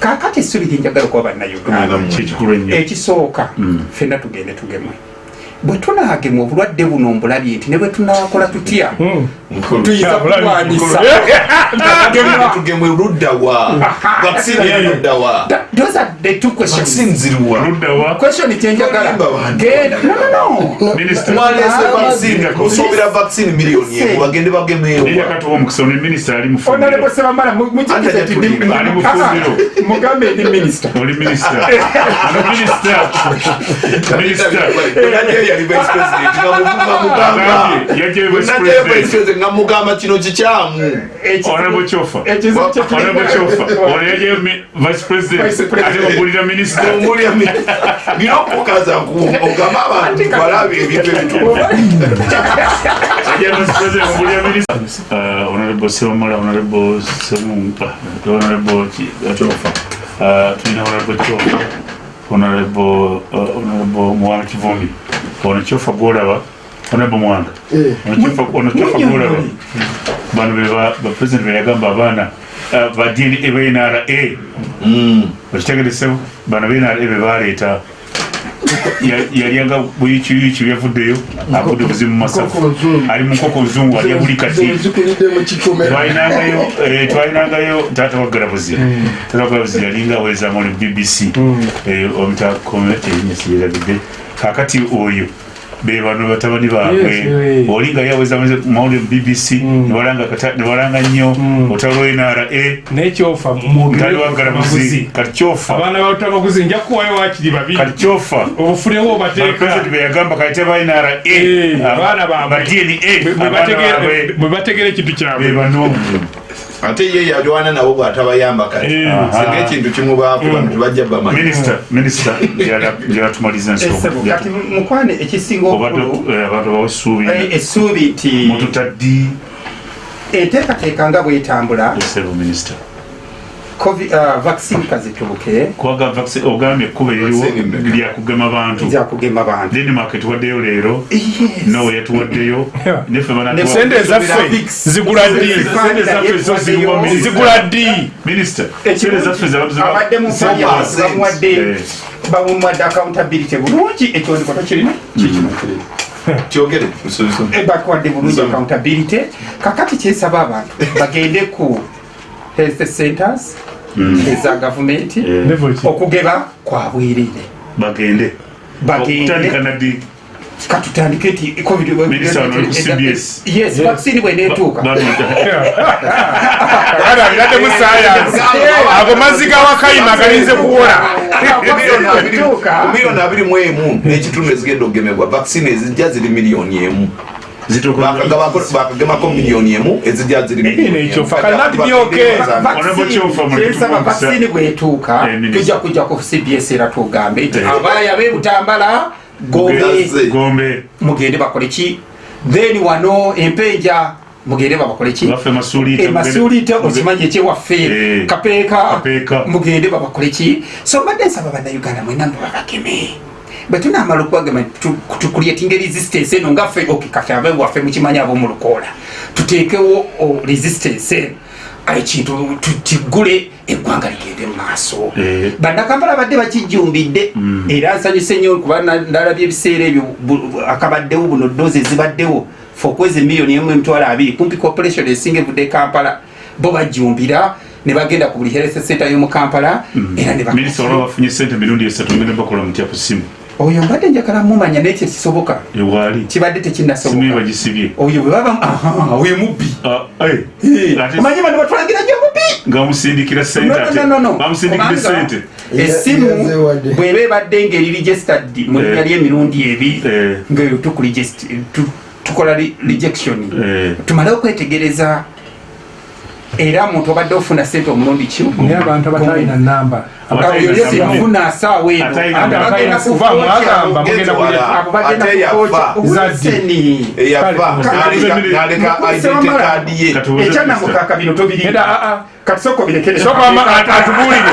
Kakati essuubi lyenjagala okuba bannayuganda. Ekisooka fenna tugende tugemwe bwe tunaagemwa obulwadde buno mbulabye nti ne bwe tunakola tutya? Tuyinza luddawa. Those are the two vaccine miliyoni emu bagende sebamala mugambe ndi minister. Oli minisita ono minisita minisita yali vice president. Nga mugamba Agambye, yaggyeyo vice mugamba vice president. president. Nga mugamba kino kikyamu honorable chofa. ekizibu honorable chofa. Ono yaggyeyo mi- vice president. Vice president. ate bagulira minisita omulya nina okukaza ogamba abantu balabe ebintu ebituufu Ajja vice president bagulira minisita Uh, honorable sebamala honorable semumpa honorable ki- chofa. Uh, tulina honorable chofa. Honorable uh, honorable mwanga kivumi ono chofa gwolaba honorable mwanga. Eh. ono chofa gwolaba. Bano beba bapresident beyagamba abaana uh, ba dna benra okitegeresewo bano benra bebaleeta yalyanga buyikiyiki byavuddeyo avudde buzimu masafu. Nkoko nzungu. ali mu nkoko nzungu alya buli kati. zikulidde mu kikomera twalinangayo eh, twalinangayo taata wagalabuzi taata wagalabuzi yalinga aweza mu bbc eh, omutakome enyesiyeragidde kakati oyo be bano batabani baabwe. Eh. olinga yaweza mawulire bbc nebalanga kata- nebalanga nnyo. Otalo nra nekyofa mutali wagalabuzi kati kyofa. Kati obufunewo obateeka president beyagamba kayite ba nra Eh, abaana baabwe. ba dna Bwe- bategera- ekintu kyabwe ate ye yalwana nabo bwatabayamba kati. Eh. singa ekintu kimu baako bano tebajja bamanyi minisita minisita gyalatumaliza Esebo, kati mukwane ekisinga obukulu abantu bawesuubi eh, essuubi nti mututaddi. enteekateeka nga bwetambula esebo minisita Covid- ah, vaccine kazituuke. Kubaga vaccine ogambye ekkuba eririwo Vaccine mmeka? lyakugema bantu. Zakugema bantu. Denmark tuwaddeyo leero. Yes. nowe yatuwaddeyo. Yeah. neffe Ne sente ezaffe zigula ddi? Sente zaffe zo ziriwa minisita. zigula ddi? Minisita sente zaffe abadde mu finance bamuwadde bamuwadde accountability. Bulungi ekyondiko tokirina kikino kirina kyogere musubizo bakuwadde bulungi accountability. Kakati kyesaba abantu bagende ku health centers eza gavumenti okugeba kwa bwerere bagende. Bagende. Katutandike nti covid- yes vaccine bwenetuuka Bana biradde mu science. Ago mazzi ga wakayima galinze kuwola. miliyoni abiri mu emu. N'ekitundu ezigenda okugemebwa. Vaccine ezijja ziri miliyoni emu bakagemako miliyoni emu ezijja ziri miliyoni ekyo emu. fa- kati byoke. Honorable Kyofa, mu kyensaba lutuufu vaccine bwetuuka Eh, tujja kujja ku cbs era tugambe nti Eh. abaaya bebutambala gombe. Mugende bakole ki? Then wano empenja mugende babakole ki? Baffe masuulite emasuulite okimanyi ekyewaffe Eh. kapeeka. Mugende babakole ki? So mbadde nsaba bannayuganda mwena mbe babageme bwe tunamala okubagema tukulyetinga resistance eno ngaffe ok kati abe waffe mukimanyi ab'omulukoola tuteekewo resistance eno ekintu tu- kiggule eggwanga ligende mu maaso. Eh. bannakampala badde bakijumbidde era nsanyuse nnyo kuba ndalabye ebiseera ebyo akabaddewo buno dozi ezibaddewo fokwezi miliyoni emu emitwalo abiri. Kumpi corporation esinga evudde kampala bo bajumbira ne bagenda ku buli health center y'omu kampala era ne bak- minisita olwa bafunye sente mirundi esatu ngenda bakola mutya ku simu oyo mbadde njagala mumanya naye kyekisoboka. Ewaali kibadde simu ye tekinnasoboka bagisibye oyo bwe baba oyo mubbi. Ah, eh, ate omanyi bano batulagira gyo mubbi? Ngamusindikira sente ate No, no, no, no. bamusindikira Kubanga sente Yaze wadde. bweba ebadde ngeri registered mu linnya Eh. ly'emirundi Eh. ngaeyo tukuregist- tu- tukola re- rejection. Eh. tumale okwetegereza era muntu obadde ofuna sente omulundi ki? Naye abantu abatalina namba. Yefuna asaawa eno Atalina Ate namba. bagenda Kuva kukookya- mwagamba mugenda Ugeze kulya. wala. abo bagenda Ate yafa. kukookya obuleseni eyafa Kale, n'aleka- kale, n'aleka Mukwese identity wamala. card ye. Katubuuze ekyanamukaka bino Era tobirinda ah ah. katisoko birekere Soko ama atubuulire.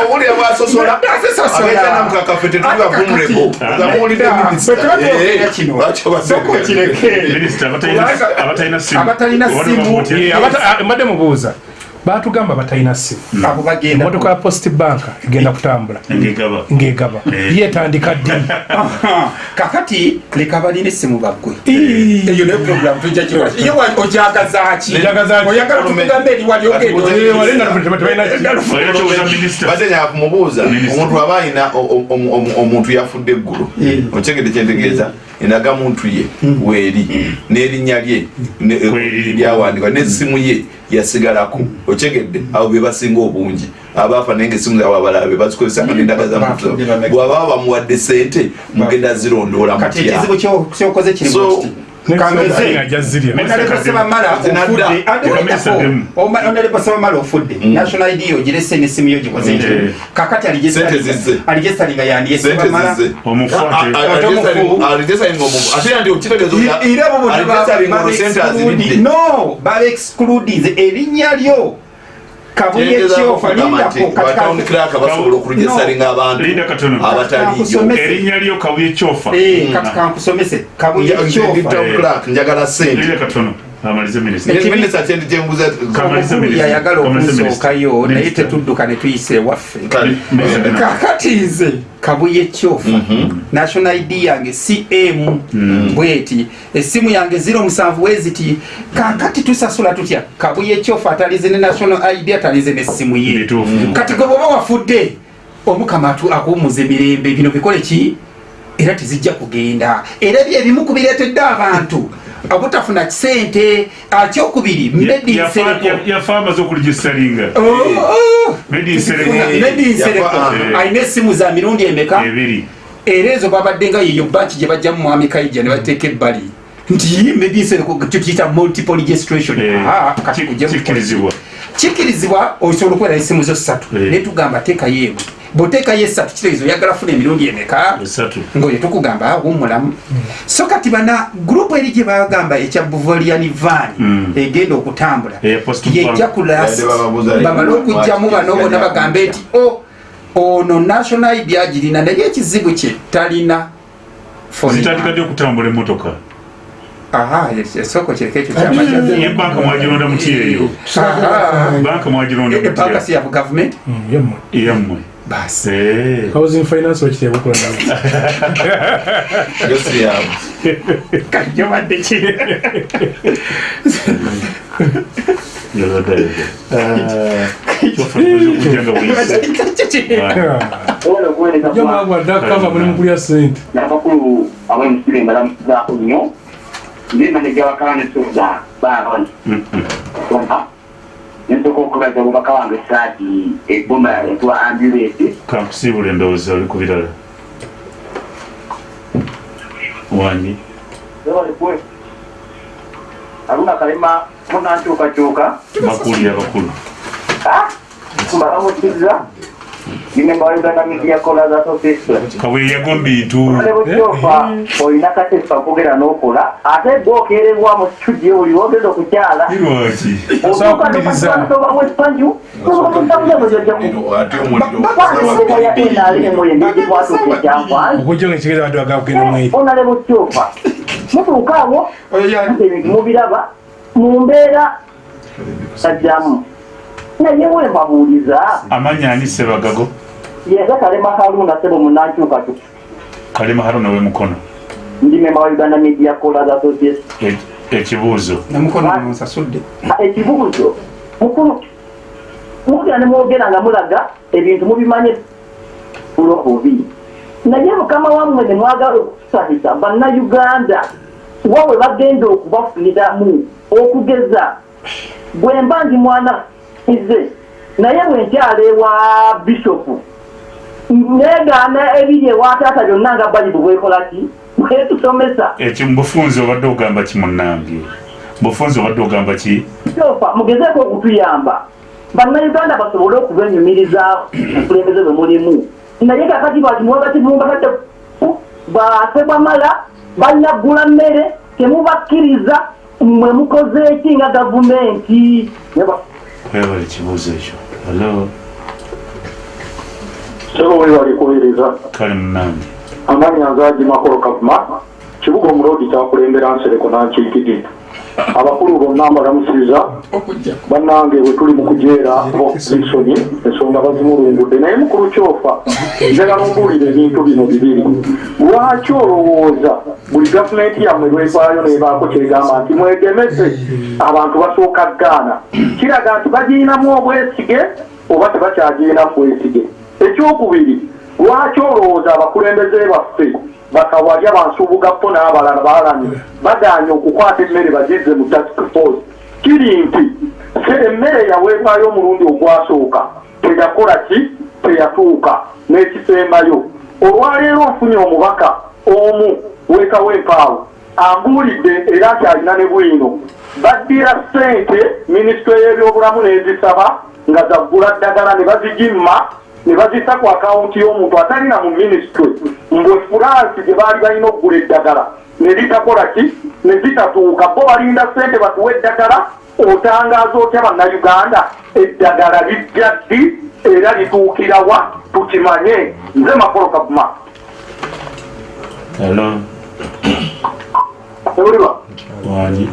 owulira bwasosola Asesosola. abetanamukakafe tetuliba vulnerable. Gamuwulidde minisita soko kireke. Minisita abatalina- Kubanga- abatalina simu simu. Ye, mbadde mubuuza batugamba batalina simu emotoka ya post bank egenda kutambula. Ngegaba. Ngegaba. Eh. yetandika ddi? Aha. kakati leka balina essimu baggwe. Eyo ne program ye ogenda Eh, Minisita. omuntu aba omu- omuntu yafudde eggulu okyegede kyentegeeza enaga muntu ye weeri. N'erinnya lye Weeri. lyawandikwa n'essimu ye yasigalako okyegedde abo be basinga obungi. Abaafa naye ngaessimu zaabwe abalabe bazikozesa nga nendaga za muntu Bafudde bameka. bw'ababa bamuwadde sente mugenda zirondoola mutya ofudde. National id ogirese yo gikoze kakati no baba erinnya lyo kabuye kyofa lindako batown crack basobola okuregistaringa abantu Linda katono. abataliyo Kakusomesa. erinnya lyo kabuye kyofa kati kankusomese kabuye kyofa njagala sente minisita yayagala okunsookayo naye tetudduka ne tuyise ewaffe. Kakati nze kabuye kyofa national id yange cm bweti. Essimu yange 07 weziti kakati tusasula tutya? Kabuye kyofa atalize ne national id atalize n'essimu ye. Bituufu. kati gwe bwoba wafudde omukama akuwummuza emirembe bino bikole ki? Era tezijja kugenda. Era byebimu ku bireetedde abantu obutafuna kisente akyokubiri yafa amaze okuregistaringa medinsereko medinsereko Yafa, eh. alina essimu za mirundi emeka? Ebiri. Era ezo babadde nga yeyo banki gye bajjamu mwami kaija ne bateeka ebbali. Nti medinsereko tukiyita multiple registration. Eh, kikkirizibwa. osobola okubeera essimu zo ssatu. Eh. naye tugamba teekayo emu bw'oteekayo essatu kitegeeza oyagala funa emirundi emeka esatu. Ngaoyo tukugamba wumulamu so kati bana gurupu eri gye bagamba ekya buvolian van Mm. egenda okutambula. Post yejja leero. bamale okugjamu bano bona bagambe nti o ono national id agirina naye ekizibu kye talina phone zitandika number. ddi okutambula emmotoka. Aha esoko kireka ekyo kyamajazi ye banka mwagironda muti eyo banka mwagironda ebanka mutya si ya gavumenti yemmwe yammwe Ba sai. Housing Finance wacce taimako wannan. Gaskiya. Karke ba da ce. Yanzu da yanzu. Jama'a guarda Eu mun kuriya saint. Na fakuru abin sirri madam za a o Ne na da gawa kana so da ba ran. Wannan nensoka okubaza obubaka wange saati eboma etwa ambulance kankusiibula endowooza oli ku birala wanyi aluna kalema munankyukakyuka. Makuli abakulu mbalamusiza ine mbawauganda media callers association kaweeyago mbintu nebukyofa olina katepa okugera n'okola ate gwe okererwa mu studio oli wogeza okukyala lwaki otukaobawesanju ate omuliro okujja nga ekitegeeza abantu bagakugenda omweri onale bukyofa mutuuka awo ebintu mubiraba mu mbeera tajjamu naye wembabuuliza amanya ani sebagago yenga kalema kaluna sebo munankyukatu kalema haruna wemukono ndi memba wa uganda media callers association E- ekibuuzo namukono munsasudde ekibuuzo mukulu mugera ne mwogera nga mulaga ebintu mubimanye. Bulobubi naye mukama wammwe ne mwagala okusabisa bannayuganda. Wa bwe bagenda okubafuniramu okugeza. Bwe mba ndi mwana ize naye bwe nkyala ewa bishopu negaana ebiri ewa taata byonna nga bayibu bwekola ki? Bwetusomesa ekyo mubufunzi obadde ogamba ki munnange? Bufunzi obadde ogamba ki? Kyokka mugezeeko okutuyamba. Bannayuganda basobole okubenyumiriza obukulembeze bwe mulimu. Naye kakati batimwebakivumbatadde basebwamala balina ggula mmere temubakkiriza mwe mukoze eki nga gavumenti? Kwebala ekibuuzo ekyo. Alo sebo we bali kubiriza kale munnange amanya nzaji makolo kavuma kibuga omulodi kyakulembera nsereko nankiikidi abakulu bonna mbalamusiza bannange bwe tuli mu kujeera bokisoni ensonga bazimulungudde. Naye mukulu kyofa njagala ombuulira ebintu bino bibiri. Lwaki olowooza? Buli gavumenti yammwe lwevaayo nebaako kyegamba nti mwegemese abantu basooka gaana kiraga nti bagiinamu obwesige oba tebakyagirinamu bwesige ekyokubiri lwaki olowooza abakulembeze baffe bakawalya bansuubugappo n'abalala baalanye bagaanye okukwata emmere bagizze mu task force kiri nti emmere yaweebwayo omulundi ogwasooka teyakola ki? Teyatuuka. N'ekisembayo olwaleero ofunye omubaka omu wekawo empaawo ambuulidde era kyalina ne bwino. Baddira ssente minisitule y'ebyobulamu n'ezisaba nga zaggula ddagala ne bazigimma ne bazisa ku akawunti y'omuntu atalina mu minisitule mbwe furansi gye baali balina okugula eddagala ne litakola ki? Ne zitatuuka bo balinda ssente batuwa eddagala otangaaza otya bannayuganda? Eddagala lijja ddi? Era lituukirawa tukimanye. Nze makolo kavuma alo ebuliba? Wanyi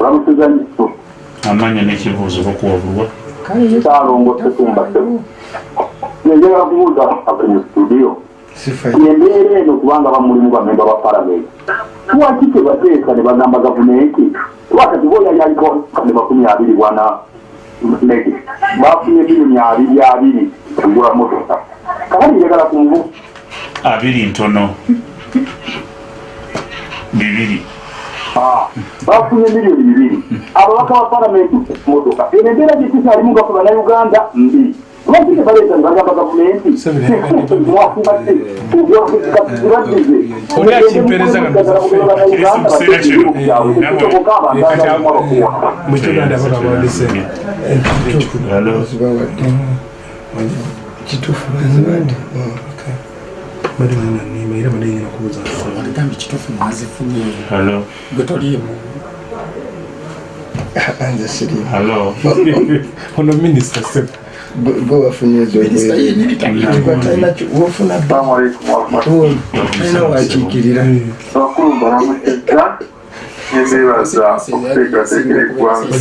olamusiza nyisu amanya n'ekibuuzo bakuwabulwa kyalongo setumba semu nenjagala kubuuza abali studio embeera eno kubanga bamulimu bamemba ba palamenti lwaki tebateeka ne bagamba gavumenti lwakati boya yaliko kane makumi abiri bwana nege bafunye bilioni abiri abiri kugula motoka kakati njagala kunvu abiri ntono bibiri bafunye milioni bibiri ababaka ba palamenti motoka eno embeera gyekikyalimu gafe bannayuganda mbi lwaki tebaleeta ne bagamba gavumenti mwafumbadde Oli akimpereza nga mukiganda bakabawandise alo kituufu bazibadde era badengera kubuza agambye kituufu mwazifunye alo gwe toliimu nze sirimu alo ono minisita se yennyini talina wofuna alina wakiikirira abakulu balamusiza nebeebaza okuteekateekera eggwanga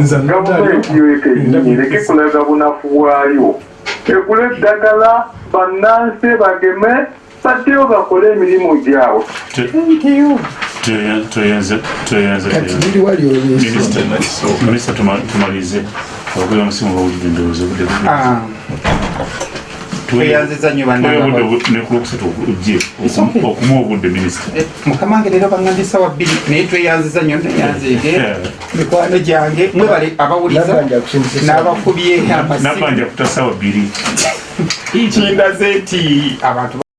nza gavumenti yoekenyini ereke kulaga bunafu bwayo egula eddagala bannansi bageme baddeyo bakole emirimu gyabwe tuyenze kati biri wali olwesi minisita tumalize. Abagula musimu bawulire endowooza obudde Ah, tweyanziza nnyo bannanga nekulukusatu ojje It's okay. okumuwa obudde minisita Eh, mukama wange leero baŋŋambye sawa bbiri naye tweyanziza nnyo neyanzeege Yeah. mikwano gyange mwebale abawuliza Nabanja akusindise n'abakubye amasimu nabanja kutasawa bbiri. Kindaze nti abantu